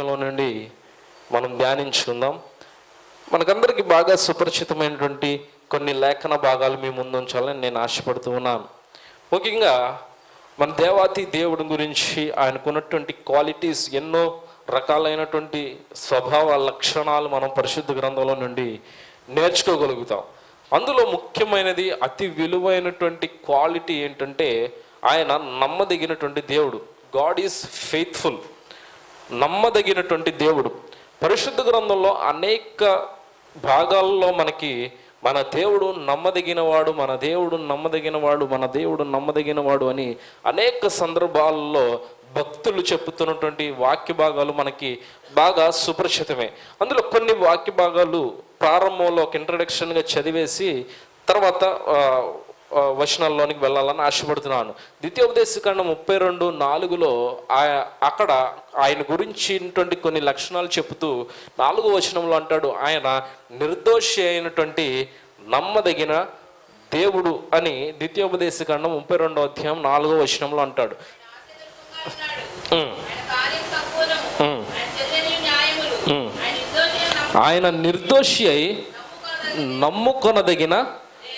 వాక్యంలో నుండి మనం ధ్యానించుకుందాం. మనకందరికీ బాగా సుపరిచితమైనటువంటి కొన్ని లేఖన భాగాలు మీ ముందు ఉంచాలని నేను ఆశపడుతూ ఉన్నాను. ముఖ్యంగా మన దేవాతి దేవుడి గురించి ఆయనకున్నటువంటి క్వాలిటీస్ ఎన్నో రకాలైనటువంటి స్వభావ లక్షణాలు మనం పరిశుద్ధ గ్రంథంలో నుండి నేర్చుకోగలుగుతాం. అందులో ముఖ్యమైనది అతి విలువైనటువంటి క్వాలిటీ ఏంటంటే ఆయన నమ్మదగినటువంటి దేవుడు. God is faithful. నమ్మదగినటువంటి దేవుడు. పరిశుద్ధ గ్రంథంలో అనేక భాగాల్లో మనకి మన దేవుడు నమ్మదగినవాడు మన దేవుడు నమ్మదగినవాడు మన దేవుడు నమ్మదగినవాడు అని అనేక సందర్భాల్లో భక్తులు చెప్పుతున్నటువంటి వాక్య భాగాలు మనకి బాగా సుపరిచితమే. అందులో కొన్ని వాక్య భాగాలు ప్రారంభంలో ఒక ఇంట్రడక్షన్గా చదివేసి తర్వాత వచనాల్లోనికి వెళ్ళాలని ఆశపడుతున్నాను. ద్వితీయోపదేశకాండం ముప్పై రెండు నాలుగులో ఆ- అక్కడ ఆయన గురించినటువంటి కొన్ని లక్షణాలు చెబుతూ నాలుగో వచనంలో అంటాడు ఆయన నిర్దోషి అయినటువంటి నమ్మదగిన దేవుడు అని ద్వితీయోపదేశకాండం ముప్పై రెండో అధ్యాయం నాలుగో వచనంలో అంటాడు. ఆయన నిర్దోషి అయి నమ్ముకొనదగిన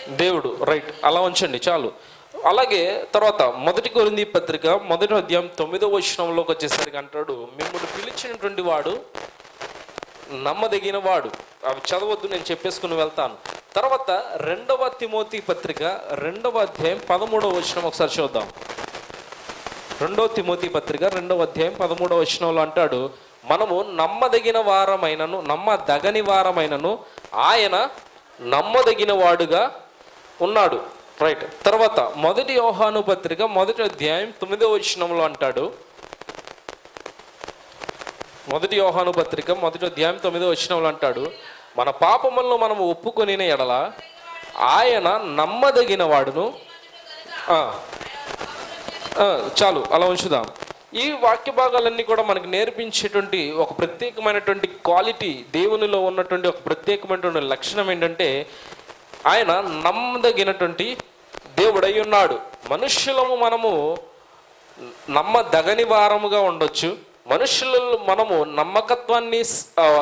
దేవుడు రైట్ అలా ఉంచండి చాలు. అలాగే తర్వాత మొదటి కొరింది పత్రిక మొదటి అధ్యాయం తొమ్మిదో వచనంలోకి వచ్చేసరికి అంటాడు మిమ్మల్ని పిలిచినటువంటి వాడు నమ్మదగిన వాడు అవి చదవద్దు నేను చెప్పేసుకుని వెళ్తాను. తర్వాత రెండవ తిమోతి పత్రిక రెండవ అధ్యాయం పదమూడవ వచనం ఒకసారి చూద్దాం. రెండవ తిమోతి పత్రిక రెండవ అధ్యాయం పదమూడవ వచనంలో అంటాడు మనము నమ్మదగిన వారమైనను నమ్మదగని వారమైనను ఆయన నమ్మదగిన వాడుగా ఉన్నాడు. రైట్ తర్వాత మొదటి యోహాను పత్రిక మొదటి అధ్యాయం తొమ్మిదవ వచనంలో అంటాడు. మొదటి యోహాను పత్రిక మొదటి అధ్యాయం తొమ్మిదో వచనంలో అంటాడు. మన పాపములను మనం ఒప్పుకొని ఎడల ఆయన నమ్మదగిన వాడును చాలు అలా ఉంచుదాం. ఈ వాక్య భాగాలన్నీ కూడా మనకు నేర్పించేటువంటి ఒక ప్రత్యేకమైనటువంటి క్వాలిటీ దేవునిలో ఉన్నటువంటి ఒక ప్రత్యేకమైనటువంటి లక్షణం ఏంటంటే ఆయన నమ్మదగినటువంటి దేవుడై ఉన్నాడు. మనుష్యులము మనము నమ్మదగని వారముగా ఉండొచ్చు. మనుషులలో మనము నమ్మకత్వాన్ని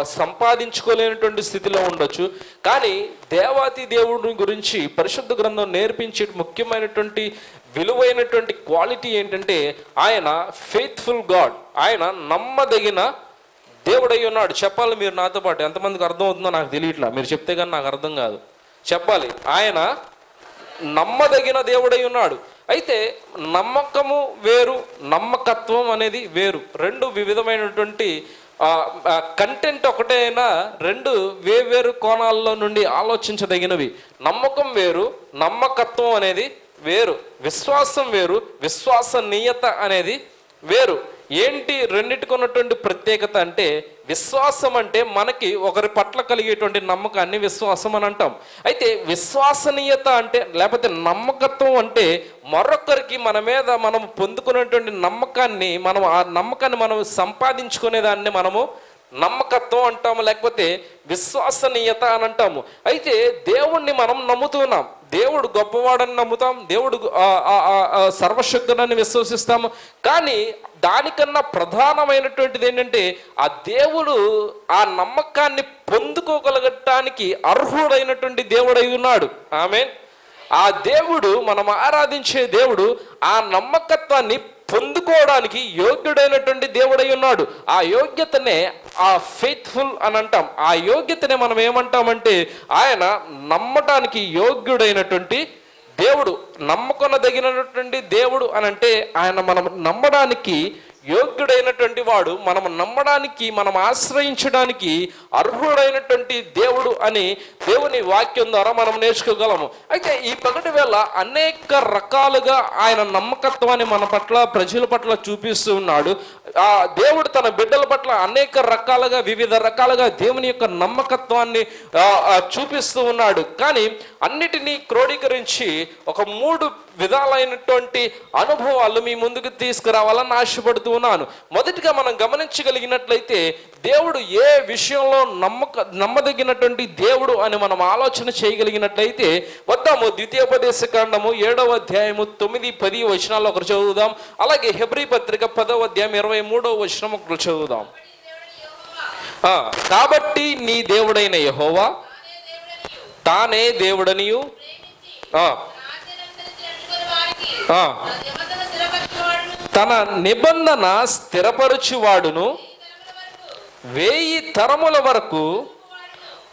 సంపాదించుకోలేనటువంటి స్థితిలో ఉండొచ్చు. కానీ దేవాతి దేవుడిని గురించి పరిశుద్ధ గ్రంథం నేర్పించే ముఖ్యమైనటువంటి విలువైనటువంటి క్వాలిటీ ఏంటంటే ఆయన ఫెయిత్ఫుల్ గాడ్. ఆయన నమ్మదగిన దేవుడై ఉన్నాడు. చెప్పాలి మీరు నాతో పాటు. ఎంతమందికి అర్థం అవుతుందో నాకు తెలియట్లా. మీరు చెప్తే కానీ నాకు అర్థం కాదు. చెప్పాలి. ఆయన నమ్మదగిన దేవుడై ఉన్నాడు. అయితే నమ్మకము వేరు నమ్మకత్వం అనేది వేరు. రెండు వివిధమైనటువంటి కంటెంట్ ఒకటే అయినా రెండు వేవేరు కోణాల్లో నుండి ఆలోచించదగినవి. నమ్మకం వేరు నమ్మకత్వం అనేది వేరు. విశ్వాసం వేరు విశ్వాసనీయత అనేది వేరు. ఏంటి రెండింటికి ఉన్నటువంటి ప్రత్యేకత అంటే విశ్వాసం అంటే మనకి ఒకరి పట్ల కలిగేటువంటి నమ్మకాన్ని విశ్వాసం అని అంటాం. అయితే విశ్వసనీయత అంటే లేకపోతే నమ్మకత్వం అంటే మరొకరికి మన మీద మనం పొందుకునేటువంటి నమ్మకాన్ని మనం ఆ నమ్మకాన్ని మనం సంపాదించుకునే దాన్ని మనము నమ్మకత్వం అంటాము లేకపోతే విశ్వసనీయత అని అంటాము. అయితే దేవుణ్ణి మనం నమ్ముతున్నాం దేవుడు గొప్పవాడని నమ్ముతాం దేవుడు సర్వశక్తుడని విశ్వసిస్తాము. కానీ దానికన్నా ప్రధానమైనటువంటిది ఏంటంటే ఆ దేవుడు ఆ నమ్మకాన్ని పొందుకోగలగటానికి అర్హుడైనటువంటి దేవుడై ఉన్నాడు. ఆమె ఆ దేవుడు మనం ఆరాధించే దేవుడు ఆ నమ్మకత్వాన్ని పొందుకోవడానికి యోగ్యుడైనటువంటి దేవుడై ఉన్నాడు. ఆ యోగ్యతనే ఆ ఫెయిత్ఫుల్ అని అంటాం. ఆ యోగ్యతనే మనం ఏమంటామంటే ఆయన నమ్మటానికి యోగ్యుడైనటువంటి దేవుడు నమ్మకొనదగినటువంటి దేవుడు అని అంటే ఆయన మనం నమ్మడానికి యోగ్యుడైనటువంటి వాడు మనం నమ్మడానికి మనం ఆశ్రయించడానికి అర్హుడైనటువంటి దేవుడు అని దేవుని వాక్యం ద్వారా మనం నేర్చుకోగలము. అయితే ఈ పగటి వేళ అనేక రకాలుగా ఆయన నమ్మకత్వాన్ని మన పట్ల ప్రజల పట్ల చూపిస్తూ ఉన్నాడు. ఆ దేవుడు తన బిడ్డల పట్ల అనేక రకాలుగా వివిధ రకాలుగా దేవుని యొక్క నమ్మకత్వాన్ని చూపిస్తూ ఉన్నాడు. కానీ అన్నిటినీ క్రోడీకరించి ఒక మూడు విధాలైనటువంటి అనుభవాలు మీ ముందుకు తీసుకురావాలని ఆశపడుతూ ఉన్నాను. మొదటిగా మనం గమనించగలిగినట్లయితే దేవుడు ఏ విషయంలో నమ్మక నమ్మదగినటువంటి దేవుడు అని మనం ఆలోచన చేయగలిగినట్లయితే వద్దాము ద్వితీయోపదేశ కాండము ఏడవ అధ్యాయము తొమ్మిది పది వచనాలు ఒకరు చదువుదాం. అలాగే హెబ్రి పత్రిక పదవ అధ్యాయం ఇరవై మూడవ వచనం ఒకరు చదువుదాం. కాబట్టి నీ దేవుడైన యహోవా తానే దేవుడనియు. తన నిబంధన స్థిరపరచువాడును. వేయి తరముల వరకు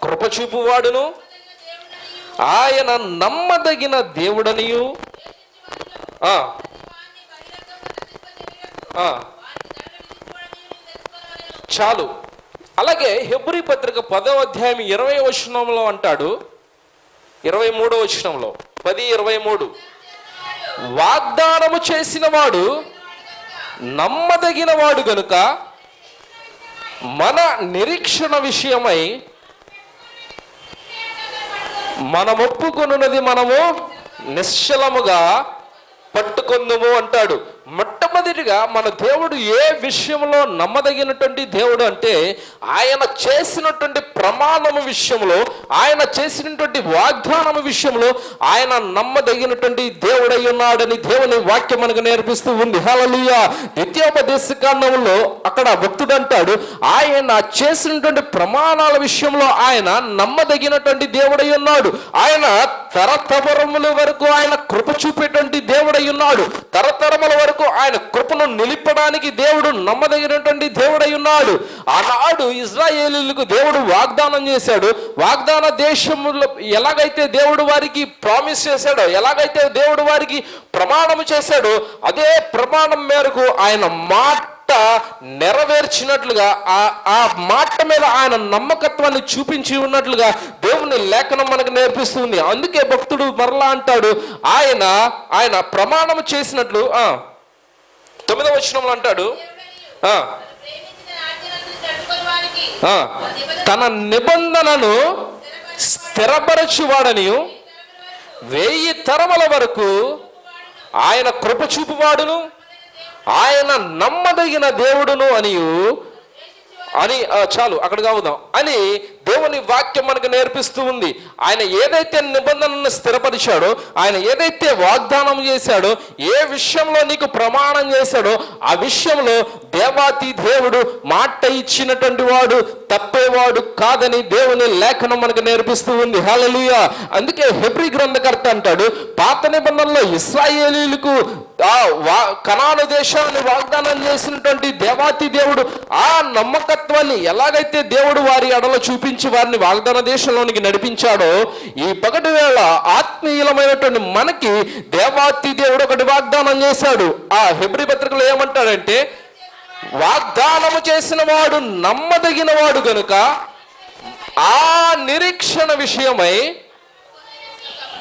కృపచూపువాడును. ఆయన నమ్మదగిన దేవుడనియు. చాలు. అలాగే హెబ్రి పత్రిక పదో అధ్యాయం ఇరవై వచనంలో అంటాడు. ఇరవై మూడో వచనంలో. పది ఇరవై మూడు. వాగ్దానము చేసిన వాడు నమ్మదగిన వాడు గనుక మన నిరీక్షణ విషయమై మనం ఒప్పుకొనున్నది మనము నిశ్చలముగా పట్టుకుందుము అంటాడు. మొట్టమొదటిగా మన దేవుడు ఏ విషయంలో నమ్మదగినటువంటి దేవుడు అంటే ఆయన చేసినటువంటి ప్రమాణము విషయంలో ఆయన చేసినటువంటి వాగ్దానము విషయంలో ఆయన నమ్మదగినటువంటి దేవుడై ఉన్నాడని దేవుని వాక్యం మనకు నేర్పిస్తూ ఉంది. హలలుయ ద్వితీయోపదేశ కాండంలో అక్కడ భక్తుడు అంటాడు ఆయన చేసినటువంటి ప్రమాణాల విషయంలో ఆయన నమ్మదగినటువంటి దేవుడై ఉన్నాడు. ఆయన తరతరముల వరకు ఆయన కృప చూపేటువంటి దేవుడై ఉన్నాడు. తరతరముల వరకు ఆయన కృపను నిలిపడానికి దేవుడు నమ్మదగినటువంటి దేవుడై ఉన్నాడు. ఆనాడు ఇజ్రాయేలీలకు దేవుడు వాగ్దానం చేశాడు. వాగ్దాన దేశంలో ఎలాగైతే దేవుడు వారికి ప్రామిస్ చేశాడో ఎలాగైతే దేవుడు వారికి ప్రమాణం చేశాడో అదే ప్రమాణం మేరకు ఆయన మాట నెరవేర్చినట్లుగా ఆ ఆ మాట మీద ఆయన నమ్మకత్వాన్ని చూపించి ఉన్నట్లుగా దేవుని లేఖనం మనకు నేర్పిస్తుంది. అందుకే భక్తుడు మరలా అంటాడు ఆయన ఆయన ప్రమాణం చేసినట్లు ఆ తొమ్మిదవ వచనంలో అంటాడు. తన నిబంధనను స్థిరపరచువాడని వెయ్యి తరముల వరకు ఆయన కృపచూపువాడును ఆయన నమ్మదగిన దేవుడును అని అని చాలు అక్కడ కావుదాం అని దేవుని వాక్యం మనకు నేర్పిస్తూ ఉంది. ఆయన ఏదైతే నిబంధనను స్థిరపరిచాడో ఆయన ఏదైతే వాగ్దానం చేశాడో ఏ విషయంలో నీకు ప్రమాణం చేశాడో ఆ విషయంలో దేవాతి దేవుడు మాట ఇచ్చినటువంటి వాడు తప్పేవాడు కాదని దేవుని లేఖనం మనకు నేర్పిస్తూ ఉంది. హలలుయ అందుకే హెబ్రి గ్రంథకర్త అంటాడు పాత నిబంధనలో ఇస్రాయేలీలకు ఆ వా కనాను దేశాన్ని వాగ్దానం చేసినటువంటి దేవాతి దేవుడు ఆ నమ్మకత్వాన్ని ఎలాగైతే దేవుడు వారి అడలో చూపించి వారిని వాగ్దాన దేశంలోనికి నడిపించాడో ఈ పగటి వేళ ఆత్మీయులమైనటువంటి మనకి దేవాతి దేవుడు ఒకటి వాగ్దానం చేశాడు. ఆ హెబ్రి పత్రికలో ఏమంటాడంటే వాగ్దానము చేసిన వాడు నమ్మదగిన వాడు గనుక ఆ నిరీక్షణ విషయమై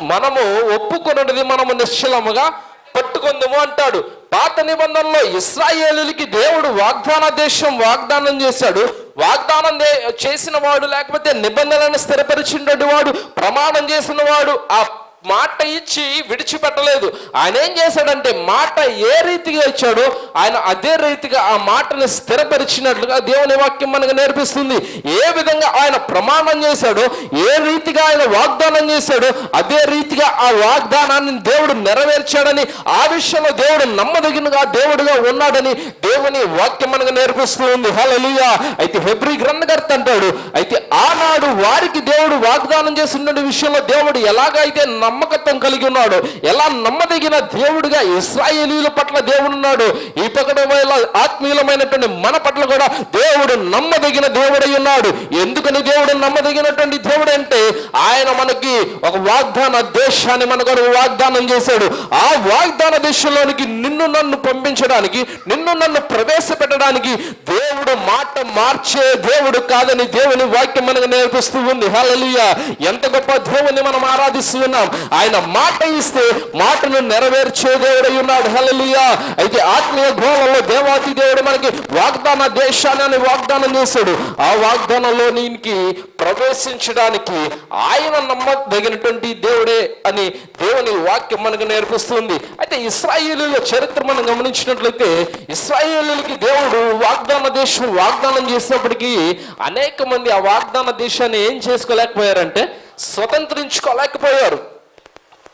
మనము ఒప్పుకున్నది మనము నిశ్చలముగా పట్టుకుందాము అంటాడు. పాత నిబంధనలో ఇస్రాయేలులకి దేవుడు వాగ్దాన దేశం వాగ్దానం చేశాడు. వాగ్దానం చేసిన వాడు లేకపోతే నిబంధనలను స్థిరపరిచినటువంటి వాడు ప్రమాణం చేసిన వాడు ఆ మాట ఇచ్చి విడిచిపెట్టలేదు. ఆయన ఏం చేశాడంటే మాట ఏ రీతిగా ఇచ్చాడో ఆయన అదే రీతిగా ఆ మాటను స్థిరపరిచినట్లుగా దేవుని వాక్యం మనకు నేర్పిస్తుంది. ఏ విధంగా ఆయన ప్రమాణం చేశాడో ఏ రీతిగా ఆయన వాగ్దానం చేశాడో అదే రీతిగా ఆ వాగ్దానాన్ని దేవుడు నెరవేర్చాడని ఆ విషయంలో దేవుడు నమ్మదగినగా దేవుడుగా ఉన్నాడని దేవుని వాక్యం మనకు నేర్పిస్తూ ఉంది. హల్లెలూయా. అయితే హెబ్రి గ్రంథకర్త అంటాడు అయితే ఆనాడు వారికి దేవుడు వాగ్దానం చేస్తున్న విషయంలో దేవుడు ఎలాగైతే నమ్మకత్వం కలిగి ఉన్నాడు. ఎలా నమ్మదగిన దేవుడిగా ఇస్రాయేలీల పట్ల దేవుడు ఉన్నాడు. ఈ ఆత్మీయులమైనటువంటి మన పట్ల కూడా దేవుడు నమ్మదగిన దేవుడై ఉన్నాడు. ఎందుకని దేవుడు నమ్మదగినటువంటి దేవుడు అంటే ఆయన మనకి ఒక వాగ్దాన దేశాన్ని మనకు వాగ్దానం చేశాడు. ఆ వాగ్దాన దేశంలోనికి నిన్ను నన్ను పంపించడానికి నిన్ను నన్ను ప్రవేశపెట్టడానికి దేవుడు మాట మార్చే దేవుడు కాదని దేవుని వాక్యం మనకు నేర్పిస్తూ ఉంది. హల్లెలూయా. ఎంత గొప్ప దేవుని మనం ఆరాధిస్తూ ఉన్నాం. ఆయన మాట ఇస్తే మాటను నెరవేర్చే దేవుడై ఉన్నాడు. హలలియా అయితే ఆత్మీయ గోళంలో దేవాతి దేవుడు మనకి వాగ్దాన దేశాన్ని అని వాగ్దానం చేశాడు. ఆ వాగ్దానంలో నీకి ప్రవేశించడానికి ఆయన నమ్మదగినటువంటి దేవుడే అని దేవుని వాక్యం మనకు నేర్పిస్తుంది. అయితే ఇస్రాయేలీల చరిత్ర మనం గమనించినట్లయితే ఇస్రాయేలీలకి దేవుడు వాగ్దాన దేశం వాగ్దానం చేసినప్పటికీ అనేక మంది ఆ వాగ్దాన దేశాన్ని ఏం చేసుకోలేకపోయారంటే స్వతంత్రించుకోలేకపోయారు.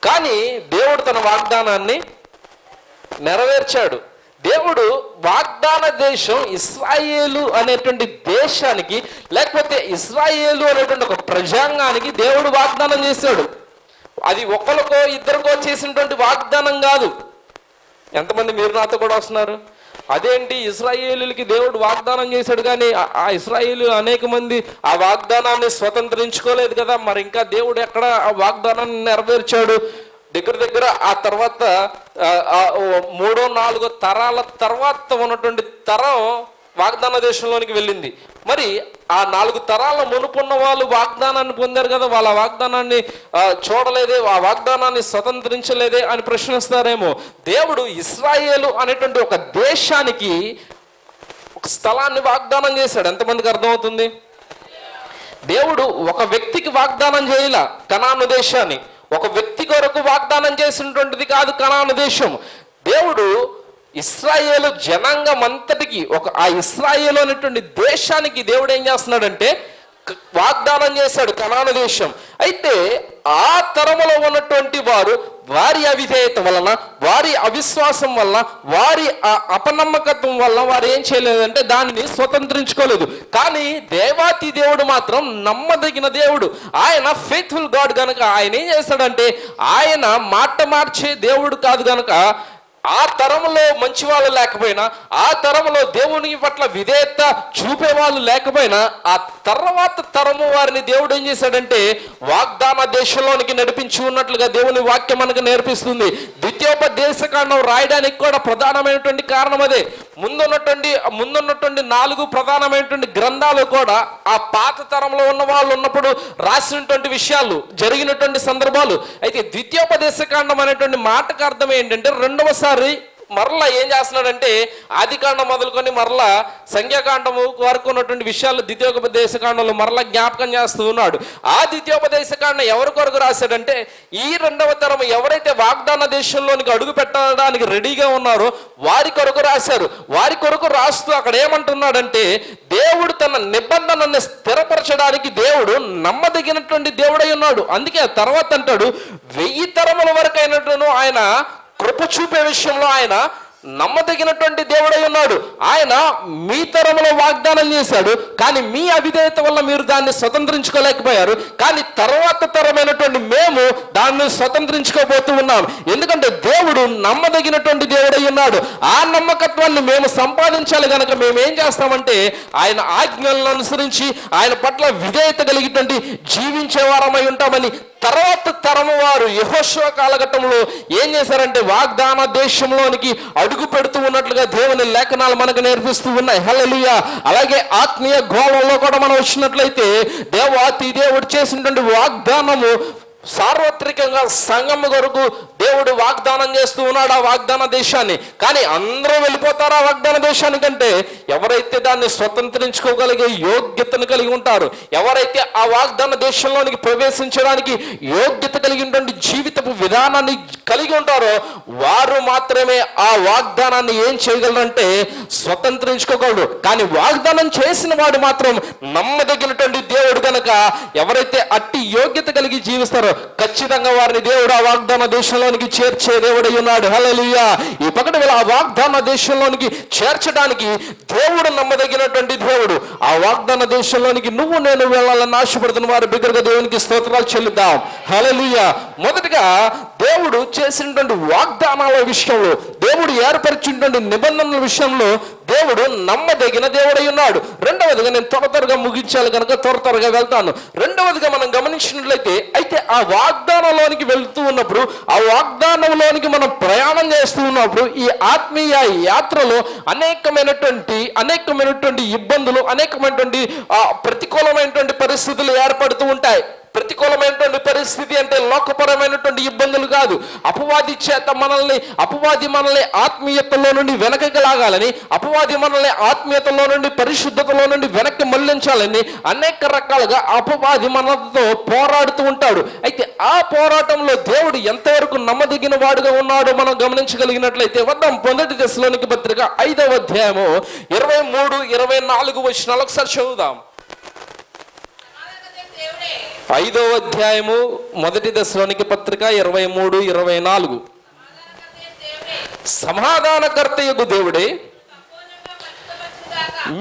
కానీ దేవుడు తన వాగ్దానాన్ని నెరవేర్చాడు. దేవుడు వాగ్దాన దేశం ఇస్రాయేలు అనేటువంటి దేశానికి లేకపోతే ఇస్రాయేలు అనేటువంటి ఒక ప్రజాంగానికి దేవుడు వాగ్దానం చేశాడు. అది ఒకరికో ఇద్దరికో చేసినటువంటి వాగ్దానం కాదు. ఎంతమంది మీరు నాతో కూడా వస్తున్నారు? అదేంటి? ఇస్రాయేలీలకి దేవుడు వాగ్దానం చేశాడు కానీ ఆ- ఇస్రాయేలు అనేక మంది ఆ వాగ్దానాన్ని స్వతంత్రించుకోలేదు కదా. మరి ఇంకా దేవుడు ఎక్కడ ఆ వాగ్దానాన్ని నెరవేర్చాడు? దగ్గర దగ్గర ఆ తర్వాత మూడో నాలుగో తరాల తర్వాత ఉన్నటువంటి తరం వాగ్దాన దేశంలోనికి వెళ్ళింది. మరి ఆ నాలుగు తరాల మునుపున్న వాళ్ళు వాగ్దానాన్ని పొందారు కదా వాళ్ళ వాగ్దానాన్ని చూడలేదే ఆ వాగ్దానాన్ని స్వతంత్రించలేదే అని ప్రశ్నిస్తారేమో. దేవుడు ఇస్రాయేలు అనేటువంటి ఒక దేశానికి ఒక స్థలాన్ని వాగ్దానం చేశాడు. ఎంతమందికి అర్థమవుతుంది? దేవుడు ఒక వ్యక్తికి వాగ్దానం చేయాల కణాను దేశాన్ని. ఒక వ్యక్తి కొరకు వాగ్దానం చేసినటువంటిది కాదు కణాను దేశం. దేవుడు ఇస్రాయేలు జనాంగం అంతటికి ఒక ఆ ఇస్రాయేలు అనేటువంటి దేశానికి దేవుడు ఏం చేస్తున్నాడంటే వాగ్దానం చేశాడు కనాను దేశం. అయితే ఆ తరములో ఉన్నటువంటి వారు వారి అవిధేయత వలన వారి అవిశ్వాసం వలన వారి అపనమ్మకత్వం వల్ల వారు ఏం చేయలేదంటే దానిని స్వతంత్రించుకోలేదు. కానీ దేవాతి దేవుడు మాత్రం నమ్మదగిన దేవుడు. ఆయన ఫెయిత్ఫుల్ గాడ్ కనుక ఆయన ఏం చేస్తాడంటే ఆయన మాట మార్చే దేవుడు కాదు కనుక ఆ తరంలో మంచి వాళ్ళు లేకపోయినా ఆ తరంలో దేవుని పట్ల విధేయత చూపే వాళ్ళు లేకపోయినా ఆ తర్వాత తరము వారిని దేవుడు ఏం చేశాడంటే వాగ్దాన దేశంలోనికి నడిపించి ఉన్నట్లుగా దేవుని వాక్యం మనకు నేర్పిస్తుంది. ద్వితీయోపదేశకాండం రాయడానికి కూడా ప్రధానమైనటువంటి కారణం అదే. ముందున్నటువంటి ముందున్నటువంటి నాలుగు ప్రధానమైనటువంటి గ్రంథాలు కూడా ఆ పాత తరంలో ఉన్న వాళ్ళు ఉన్నప్పుడు రాసినటువంటి విషయాలు జరిగినటువంటి సందర్భాలు. అయితే ద్వితీయోపదేశకాండం అనేటువంటి మాటకు అర్థం ఏంటంటే రెండవసారి మరలా ఏం చేస్తున్నాడంటే ఆదికాండం మొదలుకొని మరలా సంఖ్యాకాండము వరకు ఉన్నటువంటి విషయాలు ద్వితీయోపదేశకాండంలో మరలా జ్ఞాపకం చేస్తూ ఉన్నాడు. ఆ ద్వితీయోపదేశకాండం ఎవరి కొరకు రాశాడంటే ఈ రెండవ తరం ఎవరైతే వాగ్దాన దేశంలోనికి అడుగు పెట్టడానికి రెడీగా ఉన్నారో వారి కొరకు రాశారు. వారి కొరకు రాస్తూ అక్కడ ఏమంటున్నాడంటే దేవుడు తన నిబంధనని స్థిరపరచడానికి దేవుడు నమ్మదగినటువంటి దేవుడై ఉన్నాడు. అందుకే ఆ తర్వాత అంటాడు వెయ్యి తరముల వరకు అయినట్టును ఆయన కృప చూపే విషయంలో ఆయన నమ్మదగినటువంటి దేవుడై ఉన్నాడు. ఆయన మీ తరంలో వాగ్దానం చేశాడు. కానీ మీ అవిధేయత వల్ల మీరు దాన్ని స్వతంత్రించుకోలేకపోయారు. కానీ తర్వాత తరమైనటువంటి మేము దాన్ని స్వతంత్రించుకోబోతూ ఉన్నాం. ఎందుకంటే దేవుడు నమ్మదగినటువంటి దేవుడై ఉన్నాడు. ఆ నమ్మకత్వాన్ని మేము సంపాదించాలి కనుక మేము ఏం చేస్తామంటే ఆయన ఆజ్ఞలను అనుసరించి ఆయన పట్ల విధేయత కలిగినటువంటి జీవించే వారమై ఉంటామని తర్వాత తరము వారు యహోశ్వ కాలఘట్టంలో ఏం చేశారంటే వాగ్దాన దేశంలోనికి అడుగు పెడుతూ ఉన్నట్లుగా దేవుని లేఖనాలు మనకు నేర్పిస్తూ ఉన్నాయి. హల్లెలూయా. అలాగే ఆత్మీయ గోళంలో కూడా మనం వచ్చినట్లయితే దేవాతి దేవుడు చేసినటువంటి వాగ్దానము సార్వత్రికంగా సంఘం కొరకు దేవుడు వాగ్దానం చేస్తూ ఉన్నాడు ఆ వాగ్దాన దేశాన్ని. కానీ అందరూ వెళ్ళిపోతారు ఆ వాగ్దాన దేశానికంటే ఎవరైతే దాన్ని స్వతంత్రించుకోగలిగే యోగ్యతను కలిగి ఉంటారు ఎవరైతే ఆ వాగ్దాన దేశంలోనికి ప్రవేశించడానికి యోగ్యత కలిగినటువంటి జీవితపు విధానాన్ని కలిగి ఉంటారో వారు మాత్రమే ఆ వాగ్దానాన్ని ఏం చేయగలరంటే స్వతంత్రించుకోగలరు. కానీ వాగ్దానం చేసిన వాడు మాత్రం నమ్మదగినటువంటి దేవుడు కనుక ఎవరైతే అట్టి యోగ్యత కలిగి జీవిస్తారో ఖచ్చితంగా వారిని దేవుడు ఆ వాగ్దాన దేశంలోనికి చేర్చే దేవుడై ఉన్నాడు. హలలియా ఈ పక్కన వీళ్ళ ఆ వాగ్దాన దేశంలోనికి చేర్చడానికి దేవుడు నమ్మదగినటువంటి దేవుడు. ఆ వాగ్దాన దేశంలోనికి నువ్వు నేను వెళ్ళాలని ఆశపడుతున్న వారి బిగ్గరగా దేవునికి స్తోత్రాలు చెల్లిద్దాం. హలలియా మొదటగా దేవుడు చేసినటువంటి వాగ్దానాల విషయంలో దేవుడు ఏర్పరిచినటువంటి నిబంధనల విషయంలో దేవుడు నమ్మదగిన దేవుడై ఉన్నాడు రెండవదిగా నేను త్వర త్వరగా ముగించాలి కనుక త్వర త్వరగా వెళ్తాను. రెండవదిగా మనం గమనించినట్లయితే అయితే ఆ వాగ్దానంలోనికి వెళ్తూ ఉన్నప్పుడు ఆ వాగ్దానంలోనికి మనం ప్రయాణం చేస్తూ ఉన్నప్పుడు ఈ ఆత్మీయ యాత్రలో అనేకమైనటువంటి అనేకమైనటువంటి ఇబ్బందులు అనేకమైనటువంటి ప్రతికూలమైనటువంటి పరిస్థితులు ఏర్పడుతూ ఉంటాయి. ప్రతికూలమైనటువంటి పరిస్థితి అంటే లోకపరమైనటువంటి ఇబ్బందులు కాదు. అపవాది చేత మనల్ని అపవాది మనల్ని ఆత్మీయతలో నుండి వెనకకి లాగాలని అపవాది మనల్ని ఆత్మీయతలో నుండి పరిశుద్ధతలో నుండి వెనక్కి మళ్ళించాలని అనేక రకాలుగా అపవాది మనతో పోరాడుతూ ఉంటాడు. అయితే ఆ పోరాటంలో దేవుడు ఎంతవరకు నమ్మదగిన వాడుగా ఉన్నాడో మనం గమనించగలిగినట్లయితే వద్దాం. పొందటి దశలోనికి పత్రిక ఐదవ అధ్యాయము ఇరవై మూడు ఇరవై నాలుగు వచ్చిన ఒకసారి చదువుదాం. ఐదవ అధ్యాయము మొదటి దశలోనికి పత్రిక ఇరవై మూడు ఇరవై నాలుగు. సమాధానకర్త దేవుడే సమాధానకర్తయగు దేవుడే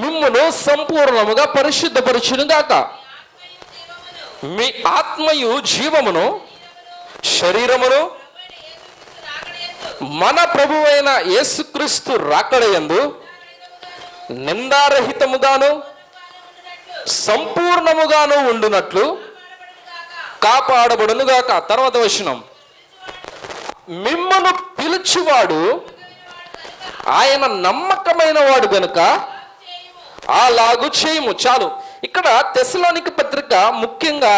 మిమ్మను సంపూర్ణముగా పరిశుద్ధపరచును గాక మీ ఆత్మయు జీవమును శరీరమును మన ప్రభువైన యేసుక్రీస్తు రాకడయందు నిందారహితముగాను సంపూర్ణముగాను ఉండునట్లు కాపాడబడునుగాక. తర్వాత వచనం. మిమ్మను పిలుచువాడు ఆయన నమ్మకమైన వాడు గనుక అలాగు చేయము. చాలు. ఇక్కడ తెసలోనికి పత్రిక ముఖ్యంగా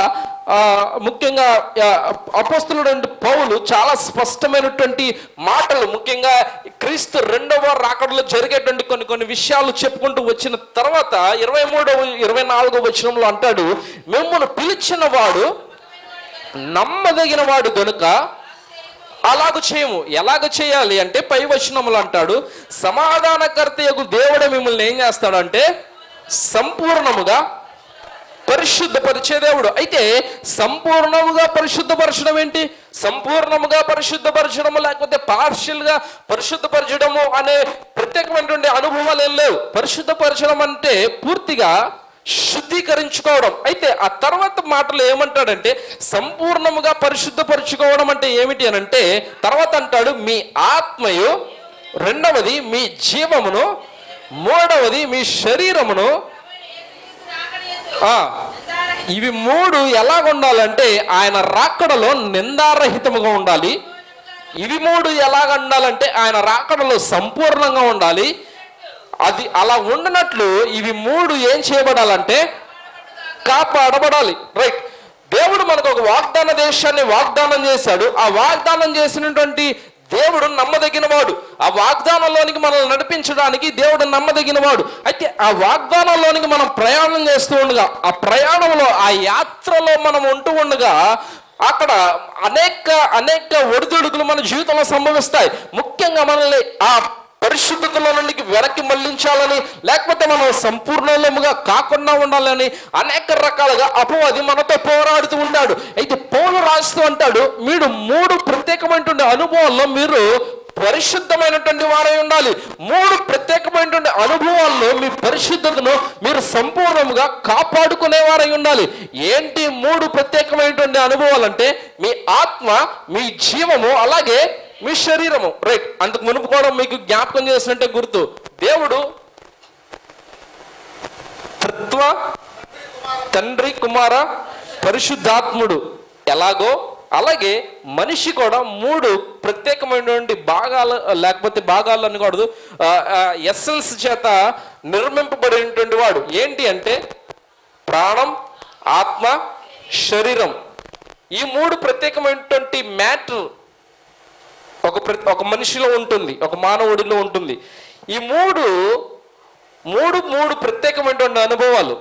ముఖ్యంగా ఆ, అపోస్తులుడు పౌలు చాలా స్పష్టమైనటువంటి మాటలు. ముఖ్యంగా క్రీస్తు రెండవ రాకడలో జరిగేటువంటి కొన్ని కొన్ని విషయాలు చెప్పుకుంటూ వచ్చిన తర్వాత ఇరవై మూడవ ఇరవై నాలుగవ వచనంలో అంటాడు మిమ్మల్ని పిలిచిన వాడు నమ్మదగిన వాడు గనుక అలాగ చేయము. ఎలాగ చేయాలి అంటే పై వచనములు అంటాడు సమాధానకర్త యొక్క దేవుడు మిమ్మల్ని ఏం చేస్తాడంటే సంపూర్ణముగా పరిశుద్ధపరిచే దేవుడు. అయితే సంపూర్ణముగా పరిశుద్ధపరచడం ఏంటి? సంపూర్ణముగా పరిశుద్ధపరచడము లేకపోతే పార్షియల్గా పరిశుద్ధపరచడము అనే ప్రత్యేకమైనటువంటి అనుభవాలు ఏం లేవు. పరిశుద్ధపరచడం అంటే పూర్తిగా శుద్ధీకరించుకోవడం. అయితే ఆ తర్వాత మాటలు ఏమంటాడంటే సంపూర్ణముగా పరిశుద్ధపరచుకోవడం అంటే ఏమిటి అని అంటే తర్వాత అంటాడు మీ ఆత్మయు రెండవది మీ జీవమును మూడవది మీ శరీరమును ఇవి మూడు ఎలాగ ఉండాలంటే ఆయన రాకడలో నిందారహితముగా ఉండాలి. ఇవి మూడు ఎలాగ ఉండాలంటే ఆయన రాకడలో సంపూర్ణంగా ఉండాలి. అది అలా ఉండనట్లు ఇవి మూడు ఏం చేయబడాలంటే కాపాడబడాలి. రైట్ దేవుడు మనకు ఒక వాగ్దాన దేశాన్ని వాగ్దానం చేశాడు. ఆ వాగ్దానం చేసినటువంటి దేవుడు నమ్మదగిన వాడు ఆ వాగ్దానంలోనికి మనల్ని నడిపించడానికి దేవుడు నమ్మదగిన వాడు అయితే ఆ వాగ్దానంలోనికి మనం ప్రయాణం చేస్తూ ఉండగా ఆ ప్రయాణంలో ఆ యాత్రలో మనం ఉంటూ ఉండగా అక్కడ అనేక అనేక ఒడిదుడుకులు మన జీవితంలో సంభవిస్తాయి. ముఖ్యంగా మనల్ని ఆ పరిశుద్ధతలో నుండి వెనక్కి మళ్ళించాలని లేకపోతే మనం సంపూర్ణముగా కాకుండా ఉండాలని అనేక రకాలుగా అపవాది మనతో పోరాడుతూ ఉంటాడు అయితే పౌలు రాస్తూ అంటాడు మీరు మూడు ప్రత్యేకమైనటువంటి అనుభవాల్లో మీరు పరిశుద్ధమైనటువంటి వారై ఉండాలి. మూడు ప్రత్యేకమైనటువంటి అనుభవాల్లో మీ పరిశుద్ధతను మీరు సంపూర్ణంగా కాపాడుకునేవారై ఉండాలి. ఏంటి మూడు ప్రత్యేకమైనటువంటి అనుభవాలు అంటే మీ ఆత్మ మీ జీవము అలాగే మీ శరీరము. రైట్. అందుకు మునుపు కూడా మీకు జ్ఞాపకం చేసినట్టే గుర్తు. దేవుడు తత్వ తండ్రి కుమార పరిశుద్ధాత్ముడు. ఎలాగో? అలాగే మనిషి కూడా మూడు ప్రత్యేకమైనటువంటి భాగాలు లేకపోతే భాగాలు అనకూడదు ఎస్సెన్స్ చేత నిర్మింపబడినటువంటి వాడు. ఏంటి అంటే ప్రాణం ఆత్మ శరీరం. ఈ మూడు ప్రత్యేకమైనటువంటి మ్యాటర్ ఒక ఒక మనిషిలో ఉంటుంది ఒక మానవుడిలో ఉంటుంది. ఈ మూడు మూడు మూడు ప్రత్యేకమైనటువంటి అనుభవాలు.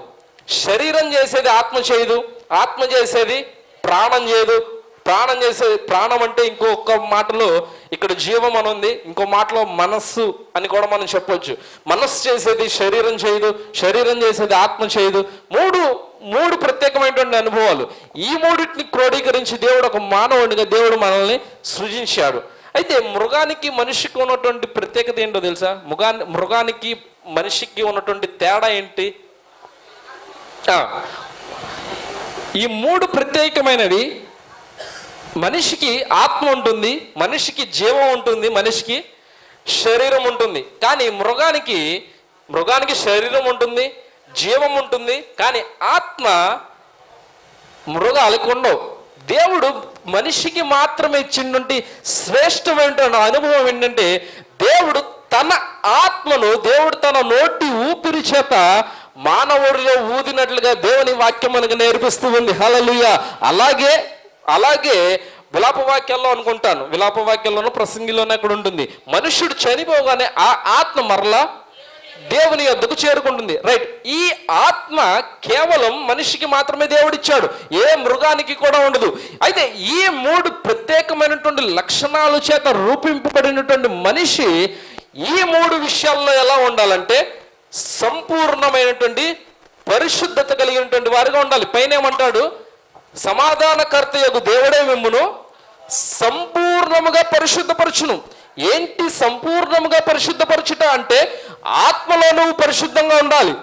శరీరం చేసేది ఆత్మ చేయదు ఆత్మ చేసేది ప్రాణం చేయదు ప్రాణం చేసేది ప్రాణం అంటే ఇంకొక మాటలో ఇక్కడ జీవం అని ఉంది ఇంకో మాటలో మనస్సు అని కూడా మనం చెప్పొచ్చు. మనస్సు చేసేది శరీరం చేయదు శరీరం చేసేది ఆత్మ చేయదు మూడు మూడు ప్రత్యేకమైనటువంటి అనుభవాలు. ఈ మూడింటిని క్రోడీకరించి దేవుడు ఒక మానవుడిగా దేవుడు మనల్ని సృజించాడు. అయితే మృగానికి మనిషికి ఉన్నటువంటి ప్రత్యేకత ఏంటో తెలుసా? మృగాన్ని మృగానికి మనిషికి ఉన్నటువంటి తేడా ఏంటి? ఈ మూడు ప్రత్యేకమైనవి. మనిషికి ఆత్మ ఉంటుంది మనిషికి జీవం ఉంటుంది మనిషికి శరీరం ఉంటుంది. కానీ మృగానికి మృగానికి శరీరం ఉంటుంది జీవం ఉంటుంది. కానీ ఆత్మ మృగాలకు ఉండవు. దేవుడు మనిషికి మాత్రమే ఇచ్చినటువంటి శ్రేష్టమైన అనుభవం ఏంటంటే దేవుడు తన ఆత్మను దేవుడు తన నోటి ఊపిరి చేత మానవుడిలో ఊదినట్లుగా దేవుని వాక్యం మనకు నేర్పిస్తూ ఉంది. హలలుయ అలాగే అలాగే విలాపవాక్యాల్లో అనుకుంటాను. విలాపవాక్యాల్లోనూ ప్రసంగిలోనే అక్కడ ఉంటుంది? మనుషుడు చనిపోగానే ఆ ఆత్మ మరలా దేవుని యొద్దకు చేరుకుంటుంది. రైట్ ఈ ఆత్మ కేవలం మనిషికి మాత్రమే దేవుడిచ్చాడు. ఏ మృగానికి కూడా ఉండదు. అయితే ఈ మూడు ప్రత్యేకమైనటువంటి లక్షణాలు చేత రూపింపబడినటువంటి మనిషి ఈ మూడు విషయాల్లో ఎలా ఉండాలంటే సంపూర్ణమైనటువంటి పరిశుద్ధత కలిగినటువంటి వారిగా ఉండాలి. పైన ఏమంటాడు సమాధానకర్త యొక్క దేవుడే మిమ్మును సంపూర్ణముగా పరిశుద్ధపరచును. ఏంటి సంపూర్ణంగా పరిశుద్ధపరచుట అంటే ఆత్మలో నువ్వు పరిశుద్ధంగా ఉండాలి.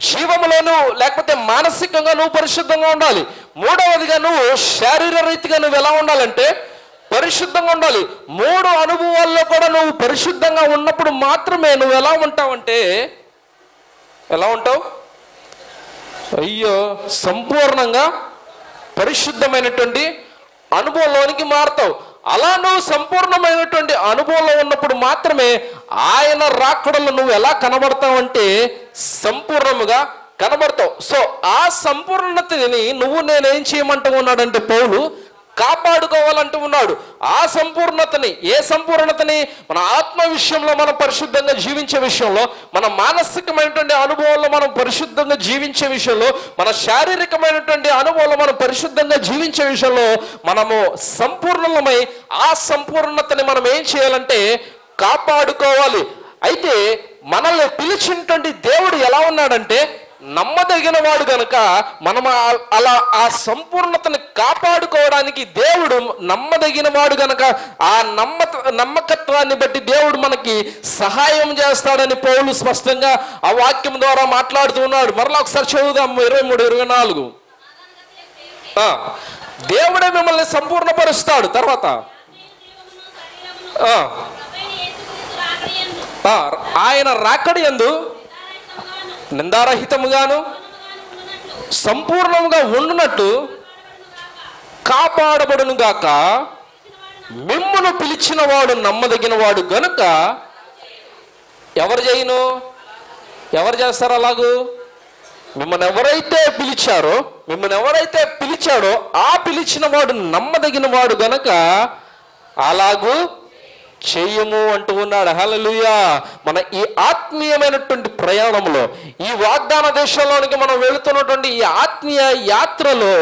జీవములోను లేకపోతే మానసికంగా నువ్వు పరిశుద్ధంగా ఉండాలి. మూడవదిగా నువ్వు శారీర రీతిగా నువ్వు ఎలా ఉండాలంటే పరిశుద్ధంగా ఉండాలి. మూడు అనుభవాల్లో కూడా నువ్వు పరిశుద్ధంగా ఉన్నప్పుడు మాత్రమే నువ్వు ఎలా ఉంటావంటే ఎలా ఉంటావు? అయ్యో సంపూర్ణంగా పరిశుద్ధమైనటువంటి అనుభవంలోనికి మారుతావు. అలా నువ్వు సంపూర్ణమైనటువంటి అనుభవంలో ఉన్నప్పుడు మాత్రమే ఆయన రాకడలో నువ్వు ఎలా కనబడతావు అంటే సంపూర్ణముగా కనబడతావు. సో ఆ సంపూర్ణతని నువ్వు నేనేం చేయమంటూ ఉన్నాడంటే పౌలు కాపాడుకోవాలంటూ ఉన్నాడు. ఆ సంపూర్ణతని ఏ సంపూర్ణతని మన ఆత్మ విషయంలో మనం పరిశుద్ధంగా జీవించే విషయంలో మన మానసికమైనటువంటి అనుభవంలో మనం పరిశుద్ధంగా జీవించే విషయంలో మన శారీరకమైనటువంటి అనుభవంలో మనం పరిశుద్ధంగా జీవించే విషయంలో మనము సంపూర్ణమై ఆ సంపూర్ణతని మనం ఏం చేయాలంటే కాపాడుకోవాలి. అయితే మనల్ని పిలిచినటువంటి దేవుడు ఎలా ఉన్నాడంటే నమ్మదగిన వాడు గనుక మనం అలా ఆ సంపూర్ణతని కాపాడుకోవడానికి దేవుడు నమ్మదగిన వాడు గనుక ఆ నమ్మ నమ్మకత్వాన్ని బట్టి దేవుడు మనకి సహాయం చేస్తాడని పౌలు స్పష్టంగా ఆ వాక్యం ద్వారా మాట్లాడుతూ ఉన్నాడు. మరలా ఒకసారి చదువుదాం ఇరవై మూడు ఇరవై నాలుగు. దేవుడే మిమ్మల్ని సంపూర్ణపరుస్తాడు. తర్వాత ఆయన రాకడి ఎందు నిందారహితముగాను సంపూర్ణముగా ఉండునట్టు కాపాడబడును గాక మిమ్మును పిలిచిన వాడు నమ్మదగిన వాడు గనుక ఎవరు చేయను ఎవరు చేస్తారు అలాగూ? మిమ్మల్ని ఎవరైతే పిలిచారో మిమ్మల్ని ఎవరైతే పిలిచాడో ఆ పిలిచిన వాడు నమ్మదగిన వాడు గనక అలాగూ చేయము అంటూ ఉన్నాడు. హలలుయా మన ఈ ఆత్మీయమైనటువంటి ప్రయాణంలో ఈ వాగ్దాన దేశంలోనికి మనం వెళుతున్నటువంటి ఈ ఆత్మీయ యాత్రలో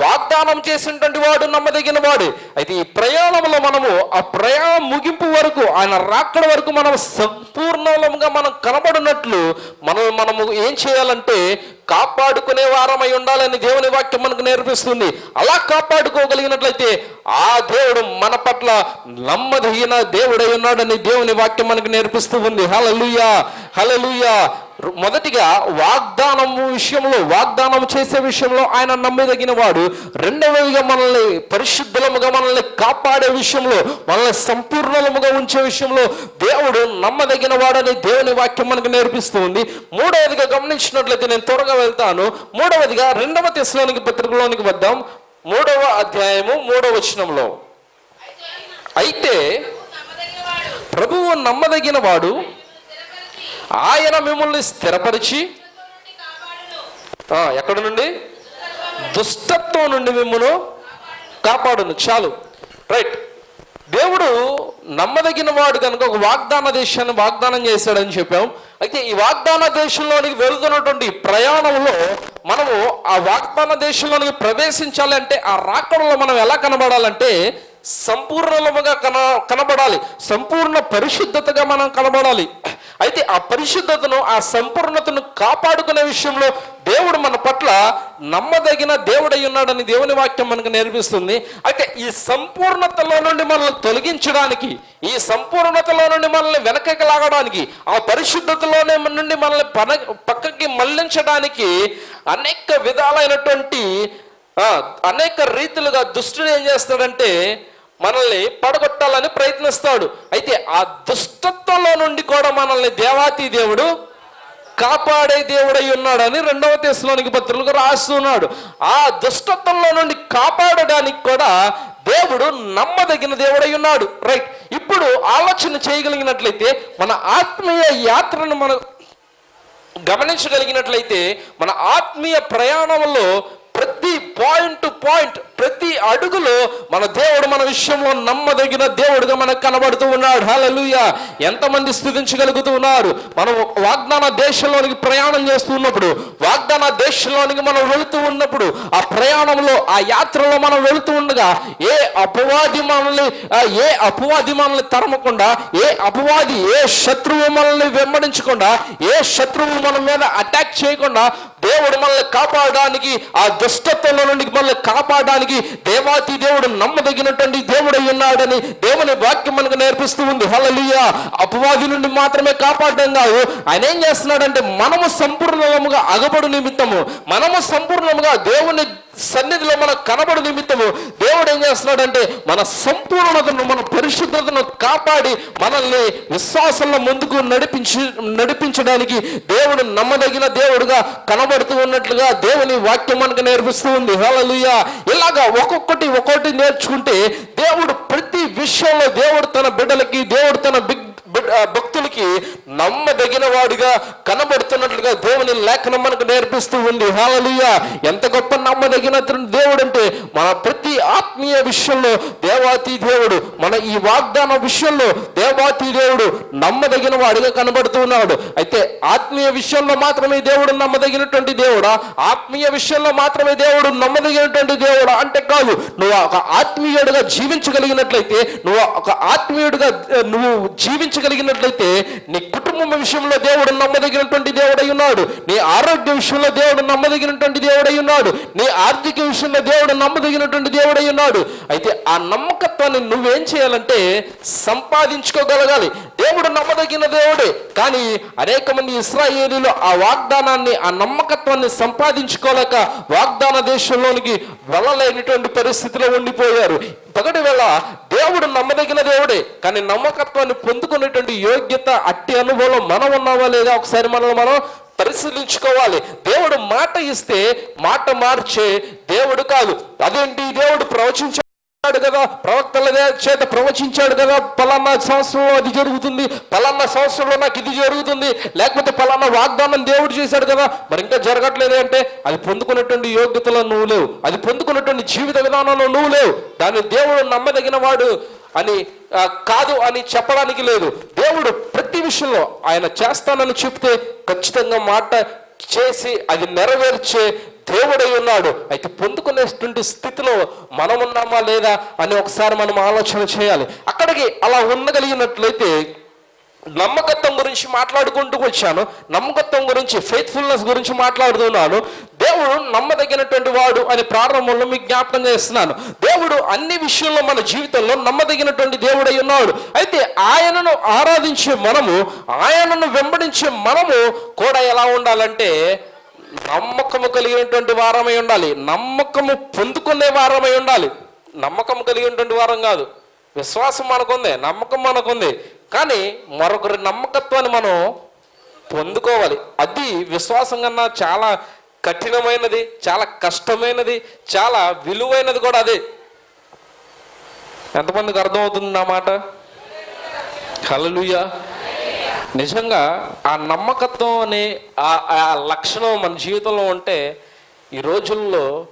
వాగ్దానం చేసినటువంటి వాడు నమ్మదగిన వాడు. అయితే ఈ ప్రయాణంలో మనము ఆ ప్రయాణం ముగింపు వరకు ఆయన రాకడ వరకు మనం సంపూర్ణంగా మనం కనబడినట్లు మనం మనము ఏం చేయాలంటే కాపాడుకునే వారమై ఉండాలని దేవుని వాక్యం మనకు నేర్పిస్తుంది. అలా కాపాడుకోగలిగినట్లయితే ఆ దేవుడు మన పట్ల నమ్మదగిన దేవుడై ఉన్నాడని దేవుని వాక్యం మనకు నేర్పిస్తూ ఉంది. హలలుయా హలలుయా మొదటిగా వాగ్దానం విషయంలో వాగ్దానం చేసే విషయంలో ఆయన నమ్మదగిన వాడు రెండవదిగా మనల్ని పరిశుద్ధులముగా మనల్ని కాపాడే విషయంలో మనల్ని సంపూర్ణలముగా ఉంచే విషయంలో దేవుడు నమ్మదగిన వాడని దేవుని వాక్యం మనకు నేర్పిస్తుంది మూడవదిగా గమనించినట్లయితే నేను త్వరగా వెళ్తాను. మూడవదిగా రెండవ తెశలోనికి పత్రికలోనికి వద్దాం. మూడవ అధ్యాయము మూడవ వచనంలో. అయితే ప్రభువు నమ్మదగిన వాడు ఆయన మిమ్మల్ని స్థిరపరిచి ఎక్కడ నుండి? దుష్టత్వం నుండి మిమ్మల్ని కాపాడును. చాలు. రైట్. దేవుడు నమ్మదగిన వాడు కనుక ఒక వాగ్దాన దేశాన్ని వాగ్దానం చేశాడని చెప్పాం. అయితే ఈ వాగ్దాన దేశంలోనికి వెళుతున్నటువంటి ప్రయాణంలో మనము ఆ వాగ్దాన దేశంలోనికి ప్రవేశించాలి అంటే ఆ రాకడంలో మనం ఎలా కనబడాలంటే సంపూర్ణముగా కన కనబడాలి. సంపూర్ణ పరిశుద్ధతగా మనం కనబడాలి. అయితే ఆ పరిశుద్ధతను ఆ సంపూర్ణతను కాపాడుకునే విషయంలో దేవుడు మన పట్ల నమ్మదగిన దేవుడై ఉన్నాడని దేవుని వాక్యం మనకు నేర్పిస్తుంది. అయితే ఈ సంపూర్ణతలో నుండి మనల్ని తొలగించడానికి ఈ సంపూర్ణతలో నుండి మనల్ని వెనకకి లాగడానికి ఆ పరిశుద్ధతలోనే నుండి మనల్ని పన పక్కకి మళ్ళించడానికి అనేక విధాలైనటువంటి అనేక రీతిలుగా దుష్టుడు ఏం చేస్తాడంటే మనల్ని పడగొట్టాలని ప్రయత్నిస్తాడు. అయితే ఆ దుష్టత్వంలో నుండి కూడా మనల్ని దేవాతి దేవుడు కాపాడే దేవుడై ఉన్నాడని రెండవ తెశలోనికి పత్రులకు రాస్తున్నాడు ఆ దుష్టత్వంలో నుండి కాపాడడానికి కూడా దేవుడు నమ్మదగిన దేవుడై ఉన్నాడు. రైట్. ఇప్పుడు ఆలోచన చేయగలిగినట్లయితే మన ఆత్మీయ యాత్రను మనం గమనించగలిగినట్లయితే మన ఆత్మీయ ప్రయాణంలో ప్రతి పాయింట్ టు పాయింట్ ప్రతి అడుగులో మన దేవుడు మన విషయంలో నమ్మదగిన దేవుడుగా మనకు కనబడుతూ ఉన్నాడు. హలలుయ ఎంతమంది స్థుతించగలుగుతూ ఉన్నారు మనం వాగ్దాన దేశంలోనికి ప్రయాణం చేస్తూ ఉన్నప్పుడు వాగ్దాన దేశంలోనికి మనం వెళుతూ ఉన్నప్పుడు ఆ ప్రయాణంలో ఆ యాత్రలో మనం వెళుతూ ఉండగా ఏ అపవాది మనల్ని ఏ అపవాది మనల్ని తరమకుండా ఏ అపవాది ఏ శత్రువు మనల్ని వెంబడించకుండా ఏ శత్రువు మన మీద అటాక్ చేయకుండా దేవుడు మనల్ని కాపాడడానికి ఆ దుష్టత్వంలో నుండి మనల్ని కాపాడడానికి దేవాతి దేవుడు నమ్మదగినటువంటి దేవుడు ఉన్నాడని దేవుని వాక్యం మనకు నేర్పిస్తూ ఉంది. హల్లెలూయా. అపవాది నుండి మాత్రమే కాపాడడం కాదు. ఆయన ఏం చేస్తున్నాడంటే మనము సంపూర్ణముగా అగబడు నిమిత్తము. మనము సంపూర్ణముగా దేవుని సన్నిధిలో మన కనబడు నిమిత్తము దేవుడు ఏం చేస్తున్నాడంటే మన సంపూర్ణతను మన పరిశుద్ధతను కాపాడి మనల్ని విశ్వాసంలో ముందుకు నడిపించి నడిపించడానికి దేవుడు నమ్మదగిన దేవుడుగా కనబడుతూ ఉన్నట్లుగా దేవుని వాక్యం మనకు నేర్పిస్తూ ఉంది. హల్లెలూయా. ఇలాగా ఒక్కొక్కటి ఒక్కొక్కటి నేర్చుకుంటే దేవుడు ప్రతి విషయంలో దేవుడు తన బిడ్డలకి దేవుడు తన బిగ్ భక్తులకి నమ్మదగిన వాడిగా కనబడుతున్నట్లుగా దేవుని లేఖనం మనకు నేర్పిస్తూ ఉంది. హాలలుయ ఎంత గొప్ప నమ్మదగిన దేవుడు అంటే మన ప్రతి ఆత్మీయ విషయంలో దేవాతి దేవుడు మన ఈ వాగ్దాన విషయంలో దేవాతి దేవుడు నమ్మదగిన వాడిగా కనబడుతున్నాడు అయితే ఆత్మీయ విషయంలో మాత్రమే దేవుడు నమ్మదగినటువంటి దేవుడా? ఆత్మీయ విషయంలో మాత్రమే దేవుడు నమ్మదగినటువంటి దేవుడా అంటే కాదు నువ్వు ఒక ఆత్మీయుడిగా జీవించగలిగినట్లయితే నువ్వు ఒక ఆత్మీయుడిగా నువ్వు నువ్వు జీవించగలిగినట్లయితే నీ కుటుంబం విషయంలో దేవుడు నమ్మదగినటువంటి దేవుడై ఉన్నాడు. నీ ఆరోగ్య విషయంలో దేవుడు నమ్మదగినటువంటి దేవుడై ఉన్నాడు. నీ ఆర్థిక విషయంలో దేవుడు నమ్మదగినటువంటి దేవుడై ఉన్నాడు. అయితే ఆ నమ్మకత్వాన్ని నువ్వేం చేయాలంటే సంపాదించుకోగలగాలి. దేవుడు నమ్మదగిన దేవుడే. కానీ అనేక మంది ఇస్రాయేలీలు ఆ వాగ్దానాన్ని ఆ నమ్మకత్వాన్ని సంపాదించుకోలేక వాగ్దాన దేశంలోనికి వెళ్ళలేనటువంటి పరిస్థితిలో ఉండిపోయారు. పగటి వేళ దేవుడు నమ్మదగిన దేవుడే. కానీ నమ్మకత్వాన్ని పొందుకునేటువంటి యోగ్యత అట్టి అనుభవం మనం ఉన్నావా లేదా ఒకసారి మనల్ని మనం పరిశీలించుకోవాలి. దేవుడు మాట ఇస్తే మాట మార్చే దేవుడు కాదు. అదేంటి? దేవుడు ప్రవచించ కదా ప్రవక్తల చేత ప్రవచించాడు కదా పలానా సంవత్సరంలో అది జరుగుతుంది పలానా సంవత్సరంలో నాకు ఇది జరుగుతుంది లేకపోతే పలానా వాగ్దానం దేవుడు చేశాడు కదా మరి ఇంకా జరగట్లేదు అంటే అది పొందుకున్నటువంటి యోగ్యతలో నువ్వు లేవు అది పొందుకున్నటువంటి జీవిత విధానంలో నువ్వు లేవు దాన్ని దేవుడు నమ్మదగిన వాడు అని కాదు అని చెప్పడానికి లేదు. దేవుడు ప్రతి విషయంలో ఆయన చేస్తానని చెప్తే ఖచ్చితంగా మాట చేసి అది నెరవేర్చే దేవుడై ఉన్నాడు. అయితే పొందుకునేటువంటి స్థితిలో మనం ఉన్నామా లేదా అని ఒకసారి మనం ఆలోచన చేయాలి. అక్కడికి అలా ఉండగలిగినట్లయితే నమ్మకత్వం గురించి మాట్లాడుకుంటూ వచ్చాను. నమ్మకత్వం గురించి ఫెయిత్ఫుల్నెస్ గురించి మాట్లాడుతున్నాను. దేవుడు నమ్మదగినటువంటి వాడు అని ప్రారంభంలో మీకు జ్ఞాపకం చేస్తున్నాను. దేవుడు అన్ని విషయంలో మన జీవితంలో నమ్మదగినటువంటి దేవుడై ఉన్నాడు. అయితే ఆయనను ఆరాధించే మనము ఆయనను వెంబడించే మనము కూడా ఎలా ఉండాలంటే నమ్మకము కలిగినటువంటి వారమై ఉండాలి. నమ్మకము పొందుకునే వారమై ఉండాలి. నమ్మకం కలిగినటువంటి వారం కాదు. విశ్వాసం మనకుంది నమ్మకం మనకుంది. కానీ మరొకరి నమ్మకత్వాన్ని మనం పొందుకోవాలి. అది విశ్వాసం కన్నా చాలా కఠినమైనది చాలా కష్టమైనది చాలా విలువైనది కూడా అదే. ఎంతమందికి అర్థమవుతుంది నా మాట? హల్లెలూయా. నిజంగా ఆ నమ్మకత్వం అనే ఆ లక్షణం మన జీవితంలో ఉంటే ఈ రోజుల్లో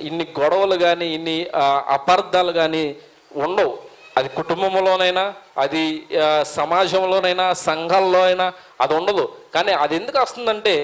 ఇన్ని గొడవలు కానీ ఇన్ని అపార్థాలు కానీ ఉండవు. అది కుటుంబంలోనైనా అది సమాజంలోనైనా సంఘాల్లో అయినా అది ఉండదు. కానీ అది ఎందుకు వస్తుందంటే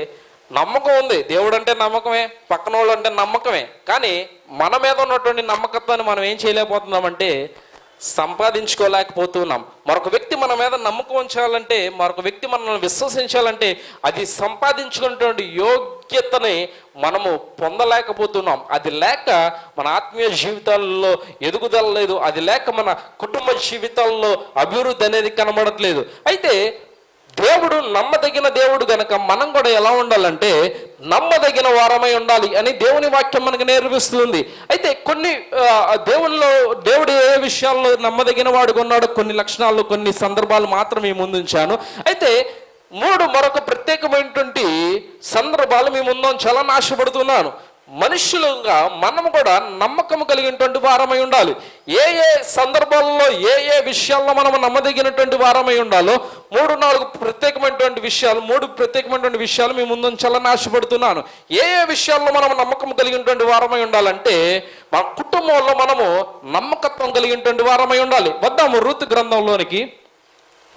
నమ్మకం ఉంది. దేవుడు అంటే నమ్మకమే పక్కన వాళ్ళు అంటే నమ్మకమే. కానీ మన మీద ఉన్నటువంటి నమ్మకత్వాన్ని మనం ఏం చేయలేకపోతున్నామంటే సంపాదించుకోలేకపోతున్నాం. మరొక వ్యక్తి మన మీద నమ్మకం ఉంచాలంటే మరొక వ్యక్తి మనల్ని విశ్వసించాలంటే అది సంపాదించుకున్నటువంటి యోగ్యతని మనము పొందలేకపోతున్నాం. అది లేక మన ఆత్మీయ జీవితాల్లో ఎదుగుదల లేదు. అది లేక మన కుటుంబ జీవితాల్లో అభివృద్ధి అనేది కనబడట్లేదు. అయితే దేవుడు నమ్మదగిన దేవుడు గనక మనం కూడా ఎలా ఉండాలంటే నమ్మదగిన వారమై ఉండాలి అని దేవుని వాక్యం మనకు నేర్పిస్తుంది. అయితే కొన్ని దేవునిలో దేవుడు ఏ విషయాల్లో నమ్మదగిన వాడుగా ఉన్నాడో కొన్ని లక్షణాలు కొన్ని సందర్భాలు మాత్రమే ముందుంచాను. అయితే మూడు మరొక ప్రత్యేకమైనటువంటి సందర్భాలు మీ ముందు చాలా నాశపడుతున్నాను మనుషులుగా మనం కూడా నమ్మకం కలిగినటువంటి వారమై ఉండాలి. ఏ ఏ సందర్భాల్లో ఏ ఏ విషయాల్లో మనం నమ్మదగినటువంటి వారమై ఉండాలో మూడు నాలుగు ప్రత్యేకమైనటువంటి విషయాలు మూడు ప్రత్యేకమైనటువంటి విషయాలు మీ ముందు చాలా ఆశపడుతున్నాను. ఏ ఏ విషయాల్లో మనం నమ్మకం కలిగినటువంటి వారమై ఉండాలంటే మన కుటుంబంలో మనము నమ్మకత్వం కలిగినటువంటి వారమై ఉండాలి. వద్దాము ఋతు గ్రంథంలోనికి.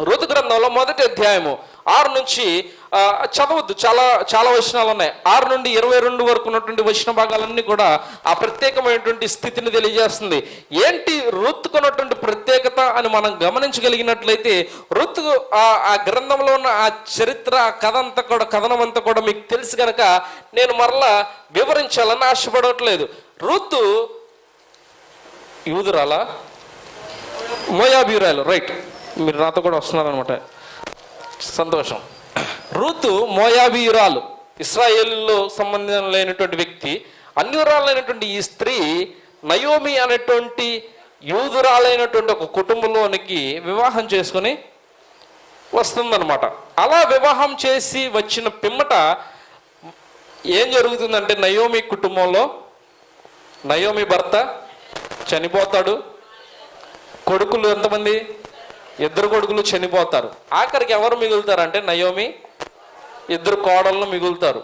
ఋతు గ్రంథంలో మొదటి అధ్యాయము. ఆరు నుంచి చదవద్దు చాలా చాలా వచనాలు ఉన్నాయి. ఆరు నుండి ఇరవై రెండు వరకు ఉన్నటువంటి వచన భాగాలన్నీ కూడా ఆ ప్రత్యేకమైనటువంటి స్థితిని తెలియజేస్తుంది. ఏంటి రుత్తుకున్నటువంటి ప్రత్యేకత అని మనం గమనించగలిగినట్లయితే రుత్తు ఆ గ్రంథంలో ఉన్న ఆ చరిత్ర ఆ కథ అంతా కూడా కథనం అంతా కూడా మీకు తెలుసు కనుక నేను మరలా వివరించాలని ఆశపడట్లేదు. రుతు యూదురాలా? మోయాబీరాలు రైట్. మీరు నాతో కూడా వస్తున్నారనమాట సంతోషం. రూతు మోయాబీయురాలు. ఇస్రాయేల్లో సంబంధం లేనటువంటి వ్యక్తి అన్యురాలైనటువంటి ఈ స్త్రీ నయోమి అనేటువంటి యూదురాలైనటువంటి ఒక కుటుంబంలోనికి వివాహం చేసుకొని వస్తుందనమాట అలా వివాహం చేసి వచ్చిన పిమ్మట ఏం జరుగుతుందంటే నయోమి కుటుంబంలో నయోమి భర్త చనిపోతాడు. కొడుకులు ఎంతమంది? ఇద్దరు కొడుకులు చనిపోతారు. ఆఖరికి ఎవరు మిగులుతారంటే నయోమి ఇద్దరు కోడళ్ళు మిగులుతారు.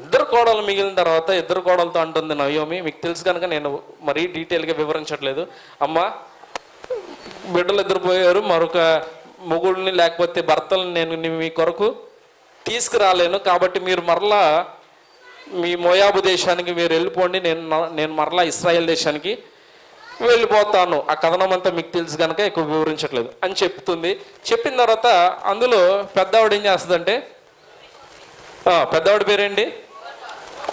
ఇద్దరు కోడలు మిగిలిన తర్వాత ఇద్దరు కోడలతో అంటుంది నయోమి మీకు తెలుసు కనుక నేను మరీ డీటెయిల్గా వివరించట్లేదు. అమ్మ బిడ్డలు ఇద్దరు పోయారు మరొక మొగుడిని లేకపోతే భర్తలను నేను మీ కొరకు తీసుకురాలేను. కాబట్టి మీరు మరలా మీ మోయాబు దేశానికి మీరు వెళ్ళిపోండి. నేను నేను మరలా ఇస్రాయెల్ దేశానికి వెళ్ళిపోతాను. ఆ కథనం అంతా మీకు తెలుసు కనుక ఎక్కువ వివరించట్లేదు అని చెప్తుంది. చెప్పిన తర్వాత అందులో పెద్దవాడు ఏం చేస్తుందంటే పెద్దవాడి పేరేంటి?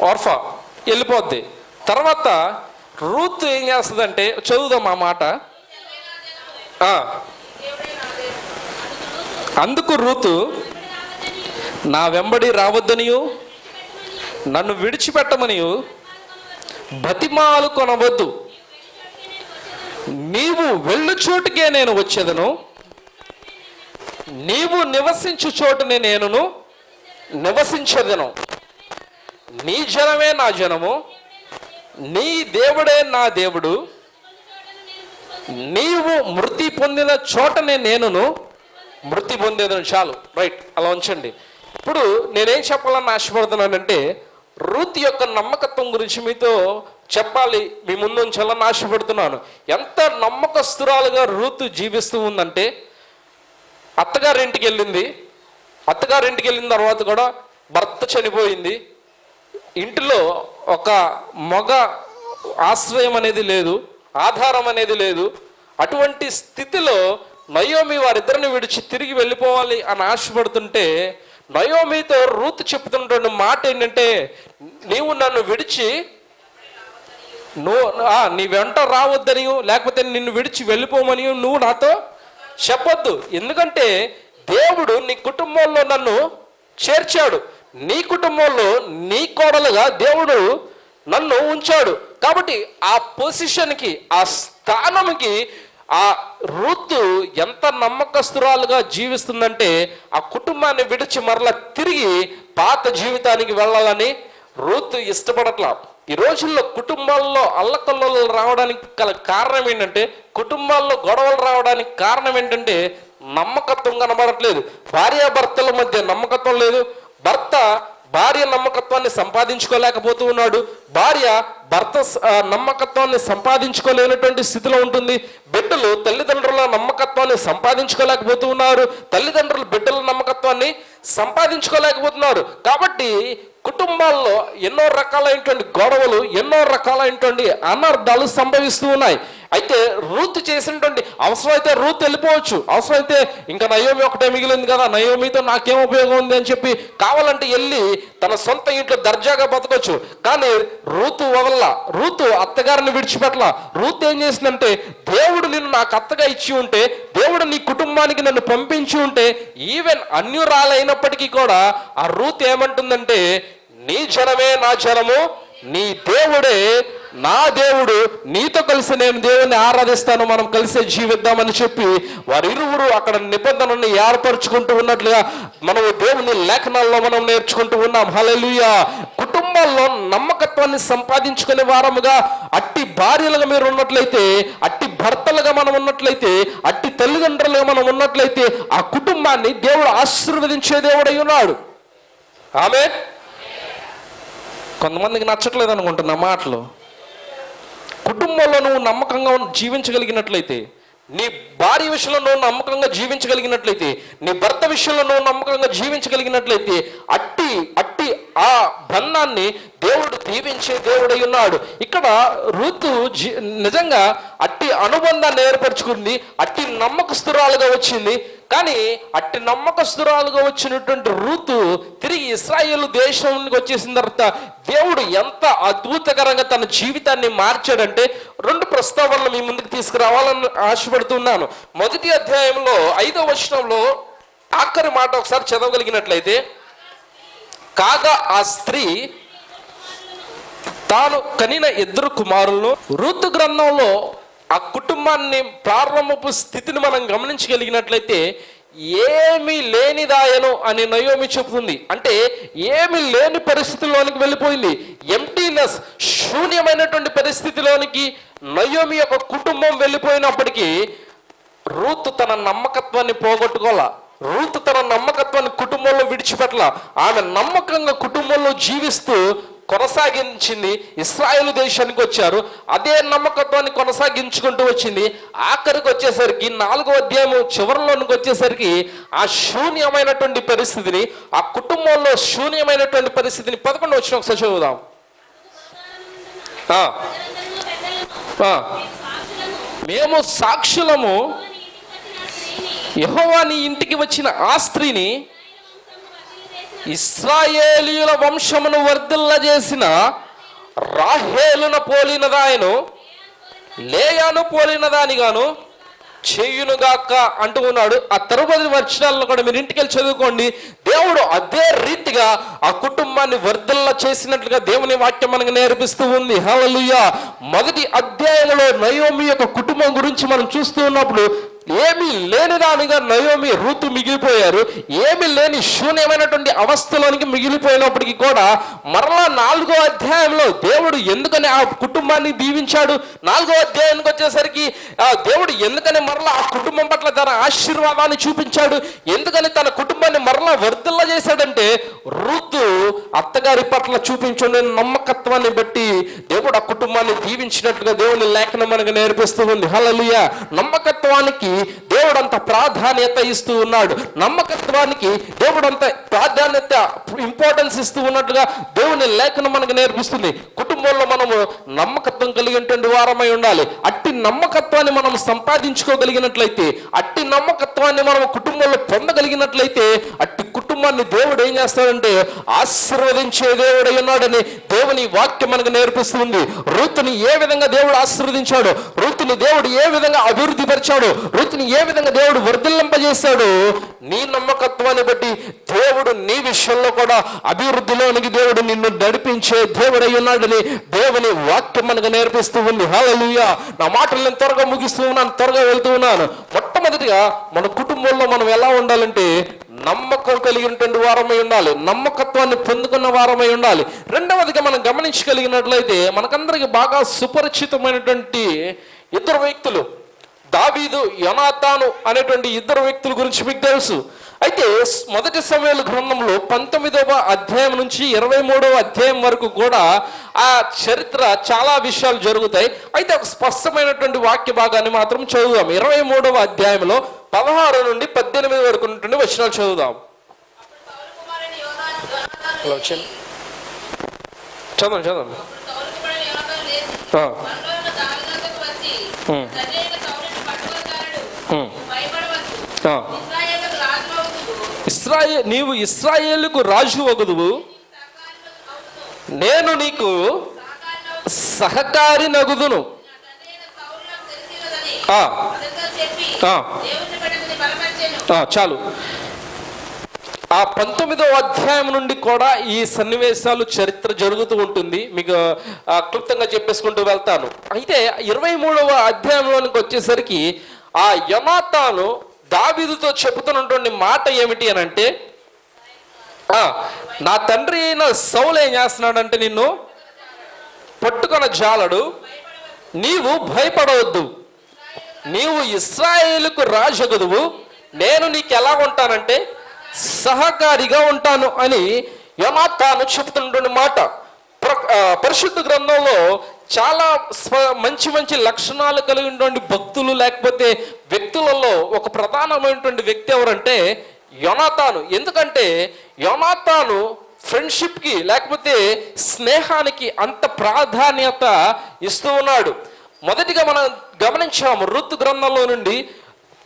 ఆర్ఫా వెళ్ళిపోద్ది. తర్వాత రూత్ ఏం చేస్తుందంటే చదువుదాం ఆ మాట. అందుకు రూతు నా వెంబడి రావద్దనియు నన్ను విడిచిపెట్టమనియు బతిమాలు కొనవద్దు. నీవు వెళ్ళు చోటుకే నేను వచ్చేదను. నీవు నివసించు చోటుని నేనును నివసించదను. నీ జనమే నా జనము. నీ దేవుడే నా దేవుడు. నీవు మృతి పొందిన చోటనే నేనును మృతి పొందేదను. చాలు. రైట్. అలా ఉంచండి. ఇప్పుడు నేనేం చెప్పాలని ఆశపడుతున్నానంటే రూత్ యొక్క నమ్మకత్వం గురించి మీతో చెప్పాలి మీ ముందు ఉంచాలని ఆశపడుతున్నాను ఎంత నమ్మకస్తురాలుగా రూత్ జీవిస్తూ ఉందంటే అత్తగారింటికి వెళ్ళింది అత్తగారింటికి వెళ్ళిన తర్వాత కూడా భర్త చనిపోయింది. ఇంటిలో ఒక మగ ఆశ్రయం అనేది లేదు ఆధారం అనేది లేదు. అటువంటి స్థితిలో నయోమి వారిద్దరిని విడిచి తిరిగి వెళ్ళిపోవాలి అని ఆశపడుతుంటే నయోమితో రూత్ చెప్తున్నటువంటి మాట ఏంటంటే నీవు నన్ను విడిచి నువ్వు నీ వెంట రావద్దని లేకపోతే నిన్ను విడిచి వెళ్ళిపోమని నువ్వు నాతో చెప్పొద్దు. ఎందుకంటే దేవుడు నీ కుటుంబంలో నన్ను చేర్చాడు. నీ కుటుంబంలో నీ కోడలుగా దేవుడు నన్ను ఉంచాడు. కాబట్టి ఆ పొజిషన్కి ఆ స్థానంకి ఆ రుద్దు ఎంత నమ్మకస్తురాలుగా జీవిస్తుందంటే ఆ కుటుంబాన్ని విడిచి మరలా తిరిగి పాత జీవితానికి వెళ్ళాలని రూత్ ఇష్టపడట్లా. ఈ రోజుల్లో కుటుంబాల్లో అల్లకల్లోలు రావడానికి గల కారణం ఏంటంటే కుటుంబాల్లో గొడవలు రావడానికి కారణం ఏంటంటే నమ్మకత్వం కనబడట్లేదు. భార్యాభర్తల మధ్య నమ్మకత్వం లేదు. భర్త భార్య నమ్మకత్వాన్ని సంపాదించుకోలేకపోతూ ఉన్నాడు. భార్య భర్త నమ్మకత్వాన్ని సంపాదించుకోలేనటువంటి స్థితిలో ఉంటుంది. బిడ్డలు తల్లిదండ్రుల నమ్మకత్వాన్ని సంపాదించుకోలేకపోతూ ఉన్నారు. తల్లిదండ్రులు బిడ్డల నమ్మకత్వాన్ని సంపాదించుకోలేకపోతున్నారు. కాబట్టి కుటుంబాల్లో ఎన్నో రకాలైనటువంటి గొడవలు ఎన్నో రకాలైనటువంటి అనర్థాలు సంభవిస్తూ ఉన్నాయి. అయితే రూత్ చేసినటువంటి అవసరమైతే రూత్ వెళ్ళిపోవచ్చు. అవసరమైతే ఇంకా నయోమి ఒకటే మిగిలింది కదా నయోమితో నాకేం ఉపయోగం ఉంది అని చెప్పి కావాలంటే వెళ్ళి తన సొంత ఇంట్లో దర్జాగా బతకొచ్చు. కానీ రూతు వదల రూతు అత్తగారిని విడిచిపెట్టల. రూత్ ఏం చేసిందంటే దేవుడు నిన్ను నాకు అత్తగా ఇచ్చి ఉంటే దేవుడు నీ కుటుంబానికి నన్ను పంపించి ఉంటే ఈవెన్ అన్యురాలైనప్పటికీ కూడా ఆ రూత్ ఏమంటుందంటే నీ జనమే నా జనము నీ దేవుడే నా దేవుడు నీతో కలిసి నేను దేవుని ఆరాధిస్తాను మనం కలిసే జీవిద్దామని చెప్పి వారిరువురు అక్కడ నిబంధనని ఏర్పరచుకుంటూ ఉన్నట్లుగా మనం దేవుని లేఖనాల్లో మనం నేర్చుకుంటూ ఉన్నాం. హల్లెలూయా. కుటుంబాల్లో నమ్మకత్వాన్ని సంపాదించుకునే వారముగా అట్టి భార్యలుగా మీరు ఉన్నట్లయితే అట్టి భర్తలుగా మనం ఉన్నట్లయితే అట్టి తల్లిదండ్రులుగా మనం ఉన్నట్లయితే ఆ కుటుంబాన్ని దేవుడు ఆశీర్వదించే దేవుడై ఉన్నాడు. ఆమె కొంతమందికి నచ్చట్లేదు అనుకుంటున్నా మాటలు. కుటుంబంలో నువ్వు నమ్మకంగా జీవించగలిగినట్లయితే నీ భార్య విషయంలో నువ్వు నమ్మకంగా జీవించగలిగినట్లయితే నీ భర్త విషయంలో నువ్వు నమ్మకంగా జీవించగలిగినట్లయితే అట్టి అట్టి ఆ బంధాన్ని దేవుడు దీవించే దేవుడై ఉన్నాడు. ఇక్కడ ఋతు జీ- నిజంగా అట్టి అనుబంధాన్ని ఏర్పరచుకుంది అట్టి నమ్మకస్తురాలుగా వచ్చింది. కానీ అట్టి నమ్మకస్తురాలుగా వచ్చినటువంటి ఋతు తిరిగి ఇస్రాయేల్ దేశానికి వచ్చేసిన తర్వాత దేవుడు ఎంత అద్భుతకరంగా తన జీవితాన్ని మార్చాడంటే రెండు ప్రస్తావనలు మీ ముందుకు తీసుకురావాలని ఆశపడుతున్నాను. మొదటి అధ్యాయంలో ఐదో వచనంలో ఆఖరి మాట ఒకసారి చదవగలిగినట్లయితే కాగా ఆ స్త్రీ తాను కనిన ఇద్దరు కుమారులను ఋతు గ్రంథంలో ఆ కుటుంబాన్ని ప్రారంభపు స్థితిని మనం గమనించగలిగినట్లయితే ఏమీ లేనిదాయను అని నయోమి చెబుతుంది. అంటే ఏమి లేని పరిస్థితిలోనికి వెళ్ళిపోయింది. ఎంటీనెస్ శూన్యమైనటువంటి పరిస్థితిలోనికి నయోమి యొక్క కుటుంబం వెళ్ళిపోయినప్పటికీ రూత్ తన నమ్మకత్వాన్ని పోగొట్టుకోవాల? రూత్ తన నమ్మకత్వాన్ని కుటుంబంలో విడిచిపెట్టల. ఆమె నమ్మకంగా కుటుంబంలో జీవిస్తూ కొనసాగించింది. ఇస్రాయేల్ దేశానికి వచ్చారు. అదే నమ్మకత్వాన్ని కొనసాగించుకుంటూ వచ్చింది. ఆఖరికి వచ్చేసరికి నాలుగో అధ్యాయం చివరిలోనికి వచ్చేసరికి ఆ శూన్యమైనటువంటి పరిస్థితిని ఆ కుటుంబంలో శూన్యమైనటువంటి పరిస్థితిని పదకొండు వచ్చిన ఒకసారి చదువుదాం. మేము సాక్షులము యహోవా నీ ఇంటికి వచ్చిన ఆ స్త్రీని ఇస్రాయేలీయుల వంశమును వర్ధిల్ల చేసిన రాహేలున పోలినదాయను లేయాను పోలినదానిగాను చేయునుగాక అంటూ ఉన్నాడు. ఆ తరుపతి వర్షాలను కూడా మీరు ఇంటికి వెళ్ళి చదువుకోండి. దేవుడు అదే రీతిగా ఆ కుటుంబాన్ని వర్ధల్ల చేసినట్లుగా దేవుని వాక్యం మనకు నేర్పిస్తూ ఉంది. హలలుయ మొదటి అధ్యాయంలో నయోమి యొక్క కుటుంబం గురించి మనం చూస్తూ ఉన్నప్పుడు ఏమీ లేని దానిగా నయోమి ఋతు మిగిలిపోయారు. ఏమీ లేని శూన్యమైనటువంటి అవస్థలోనికి మిగిలిపోయినప్పటికీ కూడా మరలా నాలుగో అధ్యాయంలో దేవుడు ఎందుకని ఆ కుటుంబాన్ని దీవించాడు? నాలుగో అధ్యాయానికి వచ్చేసరికి ఆ దేవుడు ఎందుకని మరలా ఆ కుటుంబం పట్ల తన ఆశీర్వాదాన్ని చూపించాడు? ఎందుకని తన కుటుంబాన్ని మరలా వర్ధిల్ల చేశాడంటే ఋతు అత్తగారి పట్ల చూపించుండే నమ్మకత్వాన్ని బట్టి దేవుడు ఆ కుటుంబాన్ని దీవించినట్లుగా దేవుని లేఖనం మనకు నేర్పిస్తూ ఉంది. హలలుయ నమ్మకత్వానికి దేవుడంత ప్రాధాన్యత ఇస్తూ ఉన్నాడు. నమ్మకత్వానికి దేవుడు ప్రాధాన్యత ఇంపార్టెన్స్ ఇస్తూ ఉన్నట్టుగా దేవుని లేఖనం మనకు నేర్పిస్తుంది. కుటుంబంలో మనము నమ్మకత్వం కలిగినటువంటి వారమై ఉండాలి. అట్టి నమ్మకత్వాన్ని మనం సంపాదించుకోగలిగినట్లయితే అట్టి నమ్మకత్వాన్ని మనం కుటుంబంలో పొందగలిగినట్లయితే అట్టి కుటుంబాన్ని దేవుడు ఏం చేస్తాడంటే ఆశీర్వదించే దేవుడై ఉన్నాడని దేవుని వాక్యం మనకు నేర్పిస్తుంది. రుతుని ఏ విధంగా దేవుడు ఆశీర్వదించాడు? రుతుని దేవుడు ఏ విధంగా అభివృద్ధి పరిచాడు ఋతుని ఏ విధంగా దేవుడు వర్ధిల్లింపజేశాడు నీ నమ్మకత్వాన్ని బట్టి దేవుడు నీ విషయంలో కూడా అభివృద్ధిలోనికి దేవుడు నిన్ను నడిపించే దేవుడై ఉన్నాడని దేవుని వాక్యం మనకు నేర్పిస్తూ ఉంది. హాలూయా నా మాటలు నేను త్వరగా ముగిస్తూ ఉన్నాను త్వరగా వెళ్తూ ఉన్నాను. మొట్టమొదటిగా మన కుటుంబంలో మనం ఎలా ఉండాలంటే నమ్మకం కలిగినటువంటి వారమై ఉండాలి నమ్మకత్వాన్ని పొందుకున్న వారమై ఉండాలి. రెండవదిగా మనం గమనించగలిగినట్లయితే మనకందరికీ బాగా సుపరిచితమైనటువంటి ఇద్దరు వ్యక్తులు దావీదు యనాతాను అనేటువంటి ఇద్దరు వ్యక్తుల గురించి మీకు తెలుసు. అయితే మొదటి సమయాల గ్రంథంలో పంతొమ్మిదవ అధ్యాయం నుంచి ఇరవై మూడవ అధ్యాయం వరకు కూడా ఆ చరిత్ర చాలా విషయాలు జరుగుతాయి. అయితే ఒక స్పష్టమైనటువంటి వాక్య భాగాన్ని మాత్రం చదువుదాం. ఇరవై మూడవ అధ్యాయంలో పదహారు నుండి పద్దెనిమిది వరకు ఉన్నటువంటి వచనాలు చదువుదాం. చదవండి చదవండి సౌలు కుమారుని యోనాతాను లేచి, ఆ, మనలోనున్న దావీదునొద్దకు వచ్చి, ఉమ్. తండ్రి అయిన సౌలుని పట్టుకొచ్చాడు. ఉమ్. భయపడవద్దు. ఆ. ఇశ్రాయేలుకు రాజు అవుదువు. ఇస్రాయే నీవు ఇస్రాయేలుకు రాజు వగుదువు నేను నీకు సహకారి నగుదును. చాలు. ఆ పంతొమ్మిదవ అధ్యాయం నుండి కూడా ఈ సన్నివేశాలు చరిత్ర జరుగుతూ ఉంటుంది. మీకు క్లుప్తంగా చెప్పేసుకుంటూ వెళ్తాను. అయితే ఇరవై మూడవ అధ్యాయంలోనికి వచ్చేసరికి ఆ యమాతాను దావీదుతో చెబుతున్నటువంటి మాట ఏమిటి అని అంటే నా తండ్రి అయిన సౌలు ఏం చేస్తున్నాడంటే నిన్ను పట్టుకొన జాలడు నీవు భయపడవద్దు. నీవు ఇస్రాయేలుకు రాజగుదువు. నేను నీకు ఎలా ఉంటానంటే సహకారిగా ఉంటాను అని యమాతాను చెబుతున్నటువంటి మాట. ప్ర- పరిశుద్ధ గ్రంథంలో చాలా స్వ- మంచి మంచి లక్షణాలు కలిగినటువంటి భక్తులు లేకపోతే వ్యక్తులలో ఒక ప్రధానమైనటువంటి వ్యక్తి ఎవరంటే యోనాతాను. ఎందుకంటే యోనాతాను ఫ్రెండ్షిప్కి లేకపోతే స్నేహానికి అంత ప్రాధాన్యత ఇస్తూ ఉన్నాడు. మొదటిగా మనం గమనించాము ఋతు గ్రంథంలో నుండి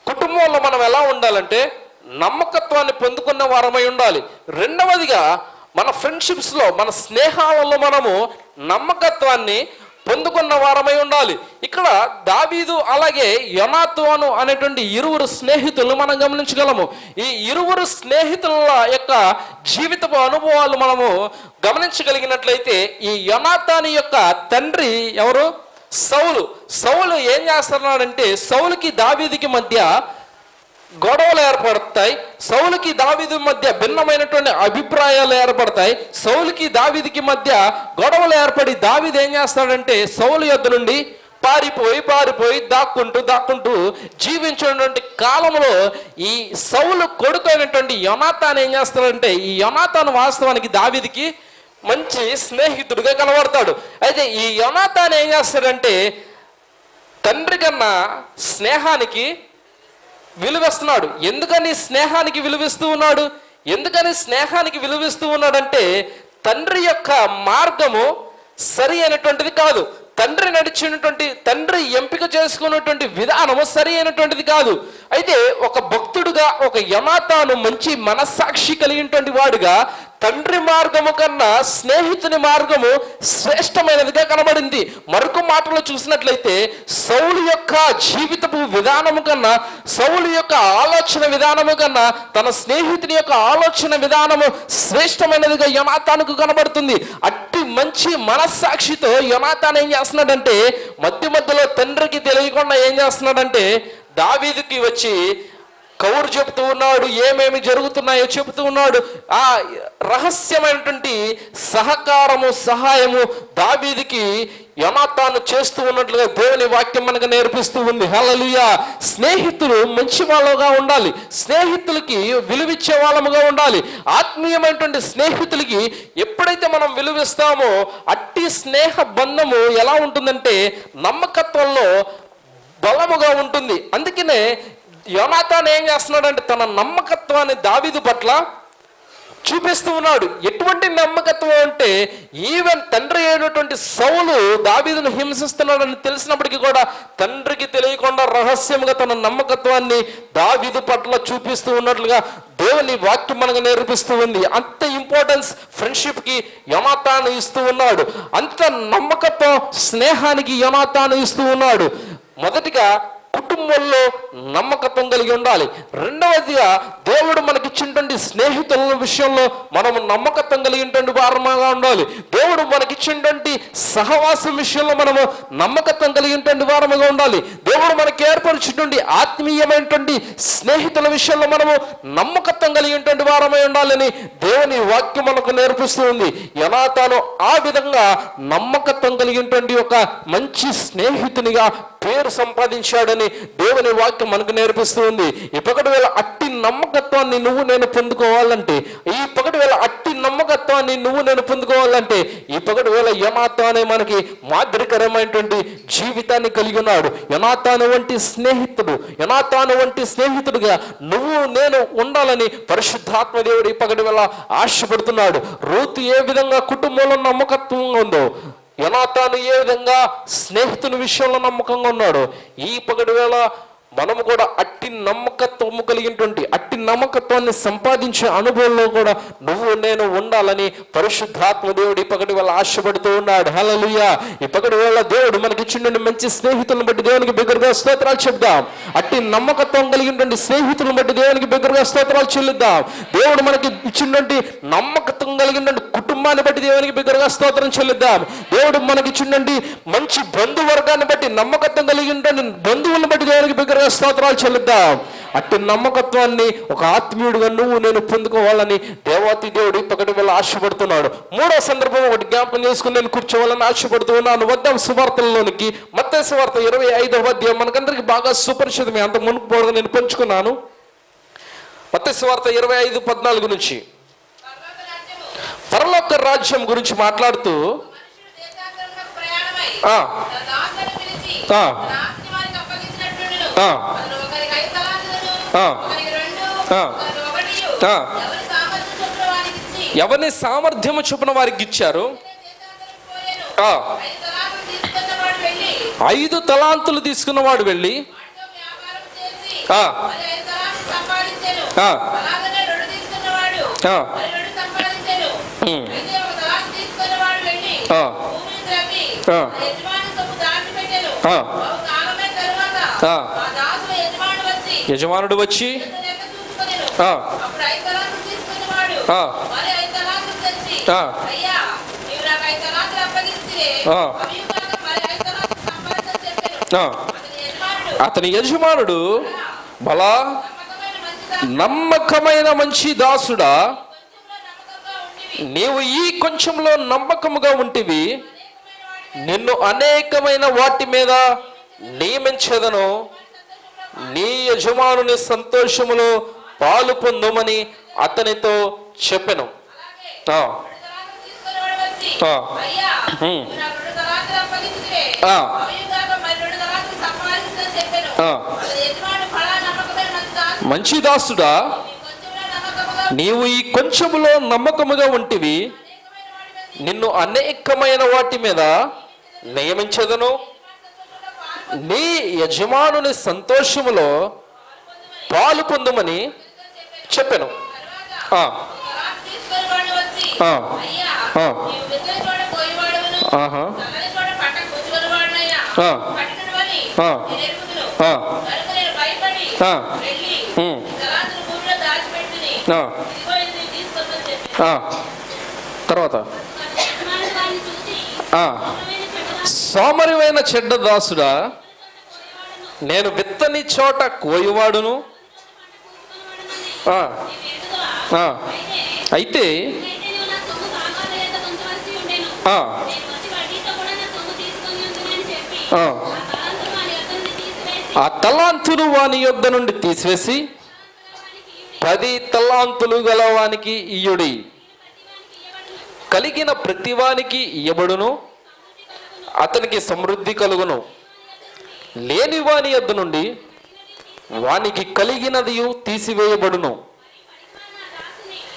కుటుంబంలో మనం ఎలా ఉండాలంటే నమ్మకత్వాన్ని పొందుకున్న వారమై ఉండాలి. రెండవదిగా మన ఫ్రెండ్షిప్స్లో మన స్నేహాలలో మనము నమ్మకత్వాన్ని పొందుకున్న వారమై ఉండాలి. ఇక్కడ దావీదు అలాగే యనాతోను అనేటువంటి ఇరువురు స్నేహితులు మనం గమనించగలము. ఈ ఇరువురు స్నేహితుల యొక్క జీవితపు అనుభవాలు మనము గమనించగలిగినట్లయితే ఈ యనాతాని యొక్క తండ్రి ఎవరు? సౌలు. సౌలు ఏం చేస్తున్నాడంటే సౌలుకి దావీదికి మధ్య గొడవలు ఏర్పడతాయి. సౌలుకి దావీదు మధ్య భిన్నమైనటువంటి అభిప్రాయాలు ఏర్పడతాయి. సౌలుకి దావీదికి మధ్య గొడవలు ఏర్పడి దావిది ఏం చేస్తాడంటే సౌలు యొద్ నుండి పారిపోయి పారిపోయి దాక్కుంటూ దాక్కుంటూ జీవించినటువంటి కాలంలో ఈ సౌలు కొడుకు అయినటువంటి యొనాతాన్ ఏం చేస్తాడంటే ఈ యొనాతాన్ వాస్తవానికి దావిదికి మంచి స్నేహితుడిగా కనబడతాడు. అయితే ఈ యొనాతాన్ ఏం చేస్తాడంటే తండ్రి కన్నా స్నేహానికి విలువిస్తున్నాడు. ఎందుకని స్నేహానికి విలువిస్తూ ఉన్నాడు? ఎందుకని స్నేహానికి విలువిస్తూ ఉన్నాడంటే తండ్రి యొక్క మార్గము సరి అయినటువంటిది కాదు. తండ్రి నడిచినటువంటి తండ్రి ఎంపిక చేసుకున్నటువంటి విధానము సరి అయినటువంటిది కాదు. అయితే ఒక భక్తుడుగా ఒక యమాతాను మంచి మనస్సాక్షి కలిగినటువంటి వాడుగా తండ్రి మార్గము కన్నా స్నేహితుని మార్గము శ్రేష్టమైనదిగా కనబడింది. మరొక మాటలో చూసినట్లయితే సౌలు యొక్క జీవితపు విధానము కన్నా సౌలు యొక్క ఆలోచన విధానము కన్నా తన స్నేహితుని యొక్క ఆలోచన విధానము శ్రేష్టమైనదిగా యమాతానికి కనబడుతుంది. అట్టి మంచి మనస్సాక్షితో యమాతాన్ ఏం చేస్తున్నాడంటే మధ్య మధ్యలో తండ్రికి తెలియకుండా ఏం చేస్తున్నాడంటే దావీదుకి వచ్చి కౌరు చెబుతూ ఉన్నాడు ఏమేమి జరుగుతున్నాయో చెబుతూ ఉన్నాడు. ఆ రహస్యమైనటువంటి సహకారము సహాయము దావీదికి యనాతాను చేస్తూ ఉన్నట్లుగా దేవుని వాక్యం మనకు నేర్పిస్తూ ఉంది. హల్లెలూయా. స్నేహితులు మంచి వాళ్ళుగా ఉండాలి. స్నేహితులకి విలువిచ్చే వాళ్ళముగా ఉండాలి. ఆత్మీయమైనటువంటి స్నేహితులకి ఎప్పుడైతే మనం విలువిస్తామో అట్టి స్నేహ బంధము ఎలా ఉంటుందంటే నమ్మకత్వంలో బలముగా ఉంటుంది. అందుకనే యోనాథాన్ ఏం చేస్తున్నాడంటే తన నమ్మకత్వాన్ని దావిదు పట్ల చూపిస్తూ ఉన్నాడు. ఎటువంటి నమ్మకత్వం అంటే ఈవెన్ తండ్రి అయినటువంటి సౌలు దావీదును హింసిస్తున్నాడని తెలిసినప్పటికీ కూడా తండ్రికి తెలియకుండా రహస్యంగా తన నమ్మకత్వాన్ని దావీదు పట్ల చూపిస్తూ ఉన్నట్లుగా దేవుని వాక్యం మనకు నేర్పిస్తూ ఉంది. అంత ఇంపార్టెన్స్ ఫ్రెండ్షిప్కి యమాతాను ఇస్తూ ఉన్నాడు. అంత నమ్మకత్వం స్నేహానికి యమాతాను ఇస్తూ ఉన్నాడు. మొదటిగా కుటుంబంలో నమ్మకత్వం కలిగి ఉండాలి. రెండవదిగా దేవుడు మనకిచ్చినటువంటి స్నేహితుల విషయంలో మనము నమ్మకత్వం కలిగినటువంటి వారముగా ఉండాలి. దేవుడు మనకిచ్చినటువంటి సహవాసం విషయంలో మనము నమ్మకత్వం కలిగినటువంటి వారముగా ఉండాలి. దేవుడు మనకి ఏర్పరిచినటువంటి ఆత్మీయమైనటువంటి స్నేహితుల విషయంలో మనము నమ్మకత్వం కలిగినటువంటి వారమై ఉండాలని దేవుని వాక్యం మనకు నేర్పిస్తుంది. ఎలా తాను ఆ విధంగా నమ్మకత్వం కలిగినటువంటి ఒక మంచి స్నేహితునిగా పేరు సంపాదించాడని దేవుని వాక్యం మనకు నేర్పిస్తూ ఉంది ఈ పగటి వేళ అట్టి నమ్మకత్వాన్ని నువ్వు నేను పొందుకోవాలంటే ఈ పగటి వేళ అట్టి నమ్మకత్వాన్ని నువ్వు నేను పొందుకోవాలంటే ఈ పగటి వేళ యనాతో అనే మనకి మాదిరికరమైనటువంటి జీవితాన్ని కలిగి ఉన్నాడు. యనాతాను వంటి స్నేహితుడు యనాతాను వంటి స్నేహితుడుగా నువ్వు నేను ఉండాలని పరిశుద్ధాత్మ దేవుడు ఈ పగటి వేళ ఆశపడుతున్నాడు. రూతు ఏ విధంగా కుటుంబంలో నమ్మకత్వంగా ఉందో యనాతాను ఏ విధంగా స్నేహితుని విషయంలో నమ్మకంగా ఉన్నాడు ఈ పగటి వేళ మనము కూడా అట్టి నమ్మకత్వము కలిగినటువంటి అట్టి నమ్మకత్వాన్ని సంపాదించే అనుభవంలో కూడా నువ్వు నేను ఉండాలని పరిశుద్ధాత్మ దేవుడు ఇప్పటి పగటి ఆశపడుతూ ఉన్నాడు. హలలుయ ఈ పగటి దేవుడు మనకిచ్చిన మంచి స్నేహితులను బట్టి దేవునికి బిగ్గరగా స్తోత్రాలు చెప్దాం. అట్టి నమ్మకత్వం కలిగినటువంటి స్నేహితులను బట్టి దేవునికి బిగ్గరగా స్తోత్రాలు చెల్లిద్దాం. దేవుడు మనకి ఇచ్చినటువంటి నమ్మకత్వం కలిగినటువంటి కుటుంబాన్ని బట్టి దేవునికి బిగ్గరగా స్తోత్రం చెల్లిద్దాం. దేవుడు మనకి ఇచ్చినటువంటి మంచి బంధువర్గాన్ని బట్టి నమ్మకత్వం కలిగినటువంటి బంధువులను బట్టి దేవునికి బిగ్గరగా స్తోత్రాలు చెల్లిద్దాం. అట్టి నమ్మకత్వాన్ని ఒక ఆత్మీయుడిగా నువ్వు నేను పొందుకోవాలని దేవాతి దేవుడు పగటి వేళ ఆశపడుతున్నాడు. మూడో సందర్భం ఒకటి జ్ఞాపకం చేసుకుని నేను కూర్చోవాలని ఆశపడుతూ ఉన్నాను. వద్దాం సువార్తలలోనికి. మత్తే సువార్త ఇరవై ఐదవ అధ్యాయం మనకందరికి బాగా సుపరిచితమే. అంత మునుపు నేను పంచుకున్నాను. మత్తే సువార్త ఇరవై ఐదు పద్నాలుగు నుంచి. పరలోక రాజ్యం గురించి మాట్లాడుతూ ఎవరిని సామర్థ్యము చూపిన వారికి ఇచ్చారు ఐదు తలాంతులు తీసుకున్నవాడు వెళ్ళి ఆ. యజమానుడు వచ్చి అతని యజమానుడు బలా నమ్మకమైన మంచి దాసుడా. నీవు ఈ కొంచెంలో నమ్మకముగా ఉంటివి. నిన్ను అనేకమైన వాటి మీద నియమించదను. నీ యజమానుని సంతోషములో పాలు పొందుమని అతనితో చెప్పెను. మంచి దాసుడా నీవు ఈ కొంచెములో నమ్మకముగా ఉంటివి. నిన్ను అనేకమైన వాటి మీద నియమించదను. నీ యజమానుని సంతోషములో పాలు పొందమని చెప్పాను. ఆహా, తర్వాత యజమానుడు వారిని చూసి ఆ, "ఉత్తమమైన చెడ్డదాసు సోమరివైన చెడ్డదాసుడా నేను విత్తని చోట కోయవాడును? అయితే ఆ. తలాంతులు వాని యొద్ద నుండి తీసివేసి పది తలాంతులు గలవానికి ఇయుడి కలిగిన ప్రతివానికి ఇయ్యబడును. అతనికి సమృద్ధి కలుగును. లేని వాని యొద్ద నుండి వానికి కలిగినది తీసివేయబడును.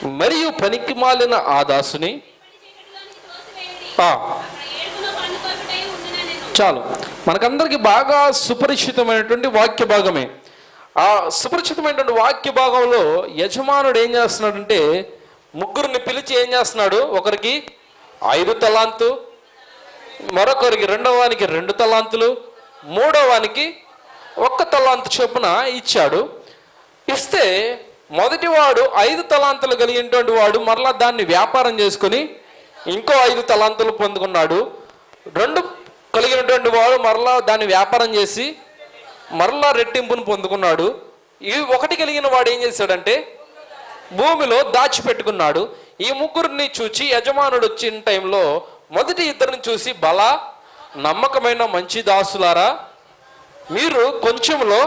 మరియు పనికి మాలిన ఆ దాసుని చాలు. మనకందరికి బాగా సుపరిచితమైనటువంటి వాక్య భాగమే. ఆ సుపరిచితమైనటువంటి వాక్య భాగంలో యజమానుడు ఏం చేస్తున్నాడంటే ముగ్గురిని పిలిచి ఏం చేస్తున్నాడు? ఒకరికి ఐదు తలాంతు మరొకరికి రెండవానికి రెండు తలాంతులు మూడవవానికి ఒక్క తలాంతు చొప్పున ఇచ్చాడు. ఇస్తే మొదటివాడు ఐదు తలాంతులు కలిగినటువంటి వాడు మరలా దాన్ని వ్యాపారం చేసుకుని ఇంకో ఐదు తలాంతులు పొందుకున్నాడు. రెండు కలిగినటువంటి వాడు మరలా దాన్ని వ్యాపారం చేసి మరలా రెట్టింపును పొందుకున్నాడు. ఈ ఒకటి కలిగిన వాడు ఏం చేశాడంటే భూమిలో దాచిపెట్టుకున్నాడు. ఈ ముగ్గురిని చూచి యజమానుడు వచ్చిన టైంలో మొదటి ఇద్దరిని చూసి బల నమ్మకమైన మంచి దాసులారా మీరు కొంచెంలో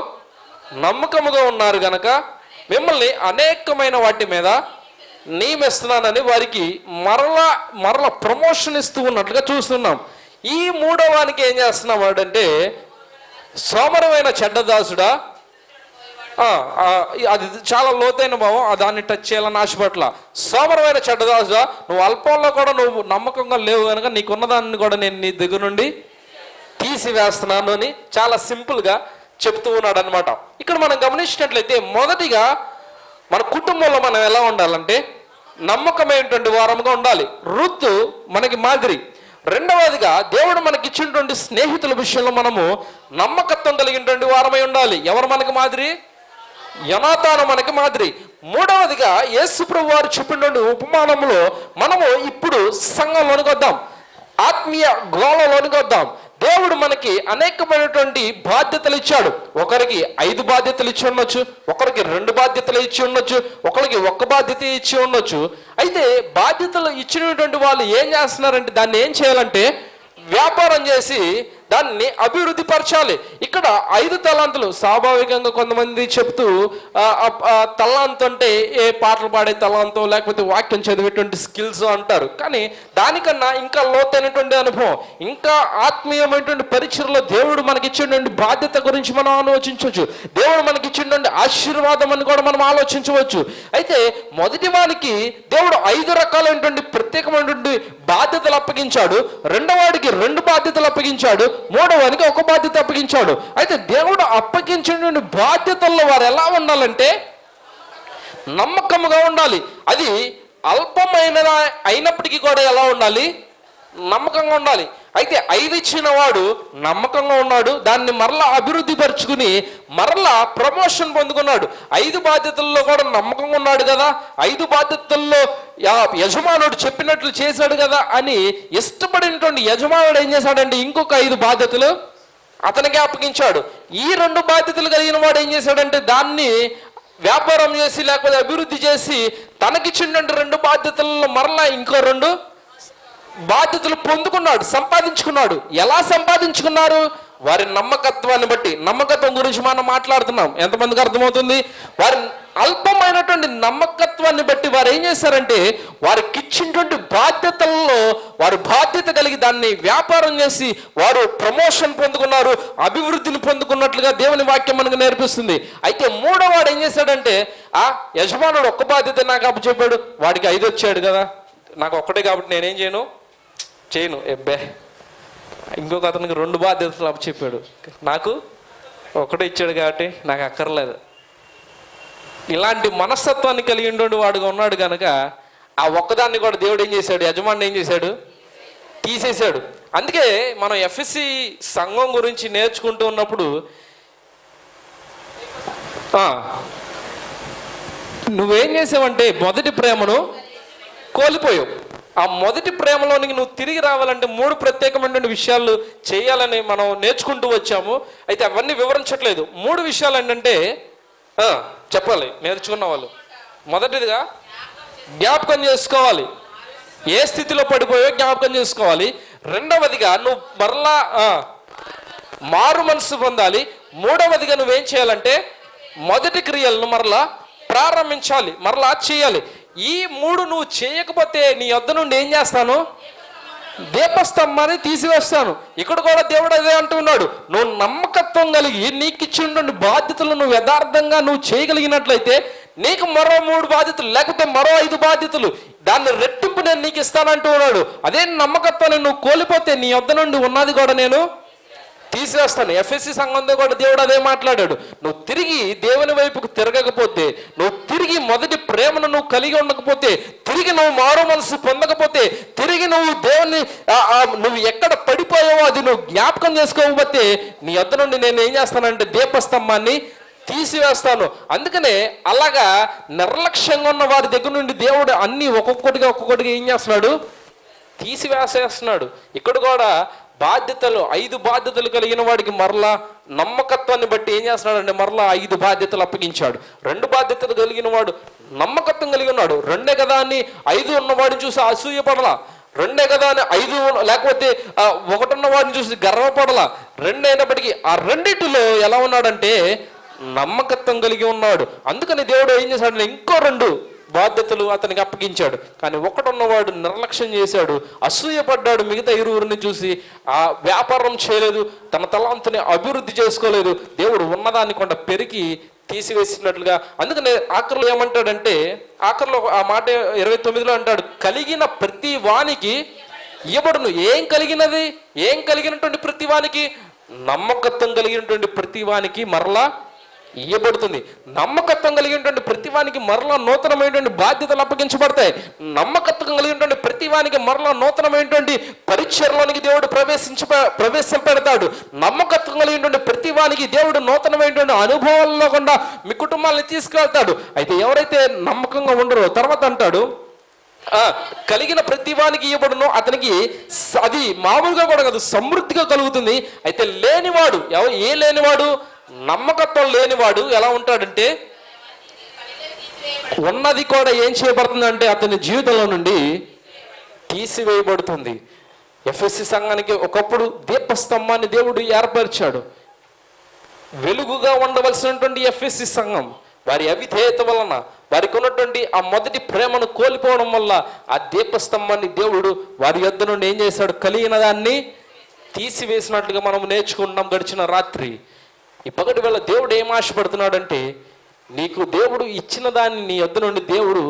నమ్మకముగా ఉన్నారు గనక మిమ్మల్ని అనేకమైన వాటి మీద నియమిస్తున్నానని వారికి మరలా మరల ప్రమోషన్ ఇస్తూ ఉన్నట్లుగా చూస్తున్నాం. ఈ మూడవానికి ఏం చేస్తున్నాం వాడంటే సోమరమైన చెడ్డదాసుడా అది చాలా లోతైన భావం దాన్ని టచ్ చేయాలని ఆశపట్ల సోమరమైన చెడ్డదాసుడా నువ్వు అల్పంలో కూడా నువ్వు నమ్మకంగా లేవు కనుక నీకున్న దాన్ని కూడా నేను నీ దగ్గర నుండి తీసివేస్తున్నాను అని చాలా సింపుల్గా చెప్తూ ఉన్నాడు అనమాట ఇక్కడ మనం గమనించినట్లయితే మొదటిగా మన కుటుంబంలో మనం ఎలా ఉండాలంటే నమ్మకమైనటువంటి వారముగా ఉండాలి. రుత్తు మనకి మాదిరి. రెండవదిగా దేవుడు మనకి ఇచ్చినటువంటి స్నేహితుల విషయంలో మనము నమ్మకత్వం కలిగినటువంటి వారమై ఉండాలి. ఎవరు మనకి మాదిరి? యనాతాను మనకి మాదిరి. మూడవదిగా యేసుప్రభు వారు చెప్పినటువంటి ఉపమానంలో మనము ఇప్పుడు సంఘంలోనికి వద్దాం. ఆత్మీయ గోళంలోనికి వద్దాం. దేవుడు మనకి అనేకమైనటువంటి బాధ్యతలు ఇచ్చాడు. ఒకరికి ఐదు బాధ్యతలు ఇచ్చి ఉండొచ్చు ఒకరికి రెండు బాధ్యతలు ఇచ్చి ఉండొచ్చు ఒకరికి ఒక్క బాధ్యత ఇచ్చి ఉండొచ్చు. అయితే బాధ్యతలు ఇచ్చినటువంటి వాళ్ళు ఏం చేస్తున్నారంటే దాన్ని ఏం చేయాలంటే వ్యాపారం చేసి దాన్ని అభివృద్ధి పరచాలి. ఇక్కడ ఐదు తలాంతులు. స్వాభావికంగా కొంతమంది చెప్తూ ఆ, తలాంతు అంటే ఏ పాటలు పాడే తలాంతో లేకపోతే వాక్యం చదివేటువంటి స్కిల్స్ అంటారు. కానీ దానికన్నా ఇంకా లోతైనటువంటి అనుభవం ఇంకా ఆత్మీయమైనటువంటి పరిచయలో దేవుడు మనకిచ్చినటువంటి బాధ్యత గురించి మనం ఆలోచించవచ్చు. దేవుడు మనకిచ్చినటువంటి ఆశీర్వాదం అని కూడా మనం ఆలోచించవచ్చు. అయితే మొదటి వానికి దేవుడు ఐదు రకాలైనటువంటి ప్రత్యేకమైనటువంటి బాధ్యతలు అప్పగించాడు. రెండవాడికి రెండు బాధ్యతలు అప్పగించాడు. మూడవానికి ఒక బాధ్యత అప్పగించాడు. అయితే దేవుడు అప్పగించినటువంటి బాధ్యతల్లో వారు ఎలా ఉండాలంటే నమ్మకముగా ఉండాలి. అది అల్పమైన అయినప్పటికీ కూడా ఎలా ఉండాలి? నమ్మకంగా ఉండాలి. అయితే ఐదు ఇచ్చిన వాడు నమ్మకంగా ఉన్నాడు దాన్ని మరలా అభివృద్ధి పరుచుకుని మరలా ప్రమోషన్ పొందుకున్నాడు. ఐదు బాధ్యతల్లో కూడా నమ్మకంగా ఉన్నాడు కదా? ఐదు బాధ్యతల్లో యజమానుడు చెప్పినట్లు చేశాడు కదా అని ఇష్టపడినటువంటి యజమానుడు ఏం చేశాడంటే ఇంకొక ఐదు బాధ్యతలు అతనికి అప్పగించాడు. ఈ రెండు బాధ్యతలు కలిగిన వాడు ఏం చేశాడంటే దాన్ని వ్యాపారం చేసి లేకపోతే అభివృద్ధి చేసి తనకిచ్చినటువంటి రెండు బాధ్యతలలో మరలా ఇంకో రెండు బాధ్యతలు పొందుకున్నాడు సంపాదించుకున్నాడు. ఎలా సంపాదించుకున్నారు? వారి నమ్మకత్వాన్ని బట్టి నమ్మకత్వం గురించి మనం మాట్లాడుతున్నాం. ఎంతమందికి అర్థమవుతుంది? వారి అల్పమైనటువంటి నమ్మకత్వాన్ని బట్టి వారు ఏం చేశారంటే వారికి ఇచ్చినటువంటి బాధ్యతల్లో వారు బాధ్యత కలిగి దాన్ని వ్యాపారం చేసి వారు ప్రమోషన్ పొందుకున్నారు అభివృద్ధిని పొందుకున్నట్లుగా దేవుని వాక్యం మనకు నేర్పిస్తుంది. అయితే మూడో వాడు ఏం చేశాడంటే ఆ యజమానుడు ఒక్క బాధ్యత నాకు అప్పచెప్పాడు వాడికి ఐదు వచ్చాడు కదా. నాకు ఒక్కటే కాబట్టి నేనేం చేయను? చేయను. ఎబ్బే. ఇంకొక అతనికి రెండు బాధ్యతలు అప్పచెప్పాడు నాకు ఒకటే ఇచ్చాడు కాబట్టి నాకు అక్కర్లేదు. ఇలాంటి మనస్తత్వాన్ని కలిగి ఉండే వాడుగా ఉన్నాడు కనుక ఆ ఒక్కదాన్ని కూడా దేవుడు ఏం చేశాడు? యజమాని ఏం చేశాడు? తీసేశాడు. అందుకే మనం ఎఫ్ఎస్సి సంఘం గురించి నేర్చుకుంటూ ఉన్నప్పుడు నువ్వేం చేసావంటే మొదటి ప్రేమను కోల్పోయావు. ఆ మొదటి ప్రేమలోనికి నువ్వు తిరిగి రావాలంటే మూడు ప్రత్యేకమైనటువంటి విషయాలు చేయాలని మనం నేర్చుకుంటూ వచ్చాము. అయితే అవన్నీ వివరించట్లేదు. మూడు విషయాలు ఏంటంటే చెప్పాలి. నేర్చుకున్న వాళ్ళు. మొదటిదిగా జ్ఞాపకం చేసుకోవాలి. ఏ స్థితిలో పడిపోయో జ్ఞాపకం చేసుకోవాలి. రెండవదిగా నువ్వు మరలా మారు మనసు పొందాలి. మూడవదిగా నువ్వేం చేయాలంటే మొదటి క్రియలను మరలా ప్రారంభించాలి. మరలా చేయాలి. ఈ మూడు నువ్వు చేయకపోతే నీ వద్ద నుండి ఏం చేస్తాను? దీపస్తంభాన్ని తీసివేస్తాను. ఇక్కడ కూడా దేవుడు అదే అంటున్నాడు నువ్వు నమ్మకత్వం కలిగి నీకు ఇచ్చినటువంటి బాధ్యతలు నువ్వు యథార్థంగా నువ్వు చేయగలిగినట్లయితే నీకు మరో మూడు బాధ్యతలు లేకపోతే మరో ఐదు బాధ్యతలు. దాన్ని రెట్టింపు నేను నీకు ఇస్తానంటూ ఉన్నాడు. అదే నమ్మకత్వాన్ని నువ్వు కోల్పోతే నీ వద్ద నుండి ఉన్నది కూడా నేను తీసేస్తాను. ఎఫ్ఎస్సి సంఘంతో కూడా దేవుడు అదే మాట్లాడాడు. నువ్వు తిరిగి దేవుని వైపుకు తిరగకపోతే నువ్వు తిరిగి మొదటి ప్రేమను నువ్వు కలిగి ఉండకపోతే తిరిగి నువ్వు మారు మనసు పొందకపోతే తిరిగి నువ్వు దేవుని నువ్వు ఎక్కడ పడిపోయావో అది నువ్వు జ్ఞాపకం చేసుకోకపోతే నీ వద్ద నుండి నేను ఏం చేస్తానంటే దీపస్తంభాన్ని తీసివేస్తాను. అందుకనే అలాగా నిర్లక్ష్యంగా ఉన్న వారి దగ్గర నుండి దేవుడు అన్ని ఒక్కొక్కటిగా ఒక్కొక్కటిగా ఏం చేస్తున్నాడు? తీసివేసేస్తున్నాడు. ఇక్కడ కూడా బాధ్యతలు ఐదు బాధ్యతలు కలిగిన వాడికి మరలా నమ్మకత్వాన్ని బట్టి ఏం చేస్తున్నాడంటే మరలా ఐదు బాధ్యతలు అప్పగించాడు. రెండు బాధ్యతలు కలిగిన వాడు నమ్మకత్వం కలిగి ఉన్నాడు రెండే కదా అని ఐదు ఉన్నవాడిని చూసి అసూయపడలా రెండే కదా అని ఐదు లేకపోతే ఒకటున్న ఒకటి వాడిని చూసి గర్వపడలా రెండైనప్పటికీ ఆ రెండింటిలో ఎలా ఉన్నాడంటే నమ్మకత్వం కలిగి ఉన్నాడు. అందుకని దేవుడు ఏం చేశాడంటే ఇంకో రెండు బాధ్యతలు అతనికి అప్పగించాడు. కానీ ఒకడున్నవాడు నిర్లక్ష్యం చేశాడు. అసూయపడ్డాడు మిగతా ఇరువురిని చూసి ఆ వ్యాపారం చేయలేదు తన తలాంతుని అభివృద్ధి చేసుకోలేదు దేవుడు ఉన్నదాన్ని కొండ పెరిగి తీసివేసినట్లుగా. అందుకనే ఆఖరిలో ఏమంటాడంటే ఆఖరిలో ఆ మాట ఇరవై తొమ్మిదిలో అంటాడు కలిగిన ప్రతి వానికి ఇవ్వబడును. ఏం కలిగినది? ఏం కలిగినటువంటి ప్రతి వానికి? నమ్మకత్వం కలిగినటువంటి ప్రతి వానికి మరలా ఇయ్యబడుతుంది. నమ్మకత్వం కలిగినటువంటి ప్రతివానికి మరలా నూతనమైనటువంటి బాధ్యతలు అప్పగించబడతాయి. నమ్మకత్వం కలిగినటువంటి ప్రతివానికి మరలా నూతనమైనటువంటి పరిచయలోనికి దేవుడు ప్రవేశించ ప్రవేశపెడతాడు నమ్మకత్వం కలిగినటువంటి ప్రతివానికి దేవుడు నూతనమైనటువంటి అనుభవాల్లో కూడా మీ కుటుంబాన్ని తీసుకెళ్తాడు అయితే ఎవరైతే నమ్మకంగా ఉండరో తర్వాత అంటాడు కలిగిన ప్రతివానికి ఇవ్వబడును అతనికి అది మామూలుగా కూడా కాదు సమృద్ధిగా కలుగుతుంది. అయితే లేనివాడు ఏ లేనివాడు నమ్మకత్వం లేనివాడు ఎలా ఉంటాడంటే ఉన్నది కూడా ఏం చేయబడుతుందంటే అతని జీవితంలో నుండి తీసివేయబడుతుంది. ఎఫ్ఎస్సి సంఘానికి ఒకప్పుడు దీపస్తంభాన్ని దేవుడు ఏర్పరిచాడు. వెలుగుగా ఉండవలసినటువంటి ఎఫ్ఎస్సి సంఘం వారి అవిధేయత వలన వారికి ఉన్నటువంటి ఆ మొదటి ప్రేమను కోల్పోవడం వల్ల ఆ దీపస్తంభాన్ని దేవుడు వారి యొద్ధ నుండి ఏం చేశాడు? కలిగిన దాన్ని తీసివేసినట్లుగా మనం నేర్చుకుంటున్నాం గడిచిన రాత్రి. ఈ పగటి వేళ దేవుడు ఏం ఆశపడుతున్నాడంటే నీకు దేవుడు ఇచ్చిన దాన్ని నీ యొద్ద నుండి దేవుడు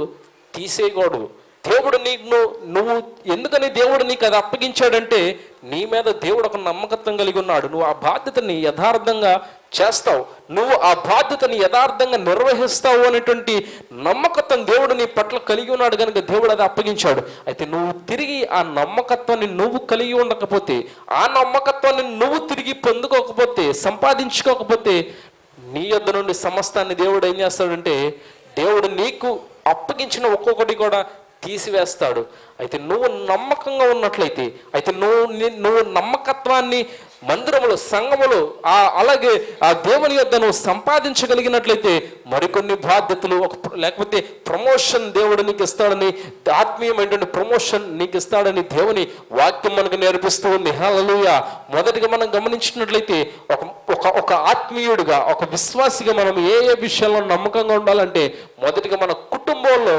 తీసేయకూడదు. దేవుడు నీకు నువ్వు ఎందుకని దేవుడు నీకు అది అప్పగించాడంటే నీ మీద దేవుడు ఒక నమ్మకత్వం కలిగి ఉన్నాడు. నువ్వు ఆ బాధ్యతని యథార్థంగా చేస్తావు. నువ్వు ఆ బాధ్యతని యథార్థంగా నిర్వహిస్తావు అనేటువంటి నమ్మకత్వం దేవుడు నీ పట్ల కలిగి ఉన్నాడు కనుక దేవుడు అది అప్పగించాడు. అయితే నువ్వు తిరిగి ఆ నమ్మకత్వాన్ని నువ్వు కలిగి ఉండకపోతే ఆ నమ్మకత్వాన్ని నువ్వు తిరిగి పొందుకోకపోతే సంపాదించుకోకపోతే నీ యొద్ద నుండి సమస్తాన్ని దేవుడు ఏం చేస్తాడంటే దేవుడు నీకు అప్పగించిన ఒక్కొక్కటి కూడా తీసివేస్తాడు. అయితే నువ్వు నమ్మకంగా ఉన్నట్లయితే అయితే నువ్వు నువ్వు నమ్మకత్వాన్ని మందిరములో సంఘములో ఆ అలాగే ఆ దేవుని యొద్ద నువ్వు సంపాదించగలిగినట్లయితే మరికొన్ని బాధ్యతలు ఒక లేకపోతే ప్రమోషన్ దేవుడు నీకు ఇస్తాడని ఆత్మీయమైనటువంటి ప్రమోషన్ నీకు ఇస్తాడని దేవుని వాక్యం మనకు నేర్పిస్తూ ఉంది హలలుయ మొదటిగా మనం గమనించినట్లయితే ఒక ఒక ఒక ఆత్మీయుడిగా ఒక విశ్వాసిగా మనం ఏ ఏ విషయాల్లో నమ్మకంగా ఉండాలంటే మొదటిగా మన కుటుంబంలో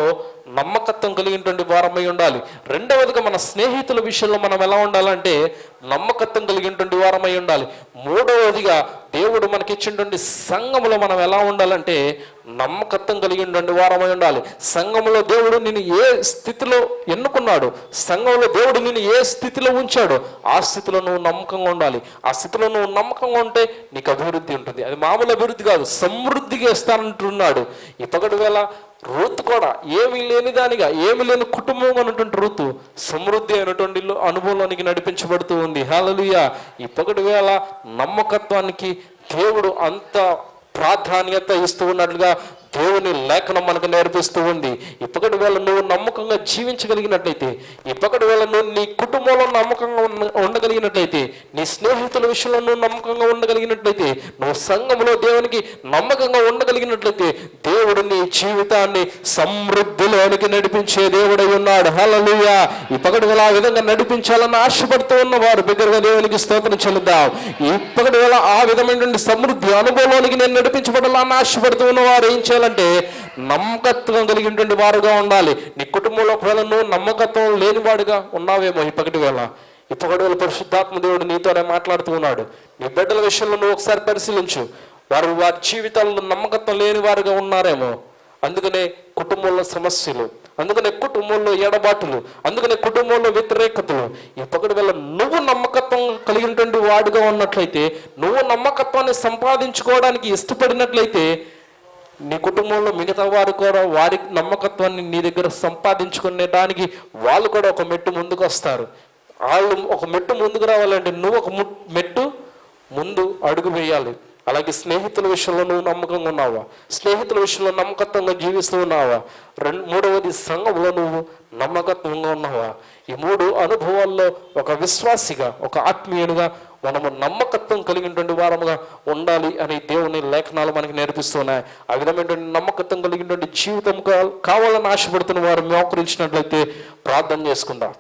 నమ్మకత్వం కలిగినటువంటి వారమై ఉండాలి. రెండవదిగా మన స్నేహితుల విషయంలో మనం ఎలా ఉండాలంటే నమ్మకత్వం కలిగినటువంటి వారమై ఉండాలి. మూడవదిగా దేవుడు మనకిచ్చినటువంటి సంఘములో మనం ఎలా ఉండాలంటే నమ్మకత్వం కలిగి ఉండండి వారమై ఉండాలి. సంఘంలో దేవుడు నిన్ను ఏ స్థితిలో ఎన్నుకున్నాడు? సంఘంలో దేవుడు నిన్ను ఏ స్థితిలో ఉంచాడో? ఆ స్థితిలో నువ్వు నమ్మకంగా ఉండాలి. ఆ స్థితిలో నువ్వు నమ్మకంగా ఉంటే నీకు అభివృద్ధి ఉంటుంది. అది మామూలు అభివృద్ధి కాదు సమృద్ధిగా ఇస్తానంటున్నాడు. ఈ వేళ రూత్ కూడా ఏమీ లేని దానిగా ఏమి లేని కుటుంబం అన్నటువంటి రుతు సమృద్ధి అయినటువంటి అనుభవంలోనికి నడిపించబడుతూ ఉంది. హాలలుయ ఈ వేళ నమ్మకత్వానికి దేవుడు అంత ప్రాధాన్యత ఇస్తూ ఉన్నట్లుగా దేవుని లేఖనం మనకు నేర్పిస్తూ ఉంది. ఇప్పటి వేళ నువ్వు నమ్మకంగా జీవించగలిగినట్లయితే ఇప్పటి వేళ నువ్వు నీ కుటుంబంలో నమ్మకంగా ఉన్న- ఉండగలిగినట్లయితే నీ స్నేహితుల విషయంలో నువ్వు నమ్మకంగా ఉండగలిగినట్లయితే నువ్వు సంఘములో దేవునికి నమ్మకంగా ఉండగలిగినట్లయితే దేవుడు నీ జీవితాన్ని సమృద్ధిలోనికి నడిపించే దేవుడై ఉన్నాడు. హలలుయ ఈ వేళ ఆ విధంగా నడిపించాలని ఆశపడుతూ ఉన్నవారు బిగ్గరగా దేవునికి స్తోత్రం చెల్లిద్దాం ఇప్పటి వేళ ఆ విధమైనటువంటి సమృద్ధి అనుభవంలోనికి నేను నడిపించబడాలని ఆశపడుతూ ఉన్నవారు ఏం చేయాలంటే నమ్మకత్వం కలిగినటువంటి వారుగా ఉండాలి. నీ కుటుంబంలో ఒకవేళ నువ్వు నమ్మకత్వం లేనివాడుగా ఉన్నావేమో ఈ వేళ. ఈ వేళ పరిశుద్ధాత్మ దేవుడు నీతోనే మాట్లాడుతూ ఉన్నాడు. నీ బిడ్డల విషయంలో నువ్వు ఒకసారి పరిశీలించు. వారు వారి జీవితాల్లో నమ్మకత్వం లేని వారుగా ఉన్నారేమో. అందుకనే కుటుంబంలో సమస్యలు అందుకనే కుటుంబంలో ఎడబాటులు అందుకనే కుటుంబంలో వ్యతిరేకతలు. ఈ పగటి వల్ల నువ్వు నమ్మకత్వం కలిగినటువంటి వాడుగా ఉన్నట్లయితే నువ్వు నమ్మకత్వాన్ని సంపాదించుకోవడానికి ఇష్టపడినట్లయితే నీ కుటుంబంలో మిగతా వారు కూడా వారి నమ్మకత్వాన్ని నీ దగ్గర సంపాదించుకునేదానికి వాళ్ళు కూడా ఒక మెట్టు ముందుకు వస్తారు. వాళ్ళు ఒక మెట్టు ముందుకు రావాలంటే నువ్వు ఒక ము- మెట్టు ముందు అడుగు వేయాలి. అలాగే స్నేహితుల విషయంలో నువ్వు నమ్మకంగా ఉన్నావా? స్నేహితుల విషయంలో నమ్మకత్వంగా జీవిస్తూ ఉన్నావా? రెండు మూడవది సంఘంలో నువ్వు నమ్మకత్వంగా ఉన్నావా? ఈ మూడు అనుభవాల్లో ఒక విశ్వాసిగా ఒక ఆత్మీయునిగా మనము నమ్మకత్వం కలిగినటువంటి వారముగా ఉండాలి అని దేవుని లేఖనాలు మనకి నేర్పిస్తున్నాయి. ఆ విధమైనటువంటి నమ్మకత్వం కలిగినటువంటి జీవితం కావాలని ఆశపడుతున్న వారు మోకరించినట్లయితే ప్రార్థన చేసుకుందాం.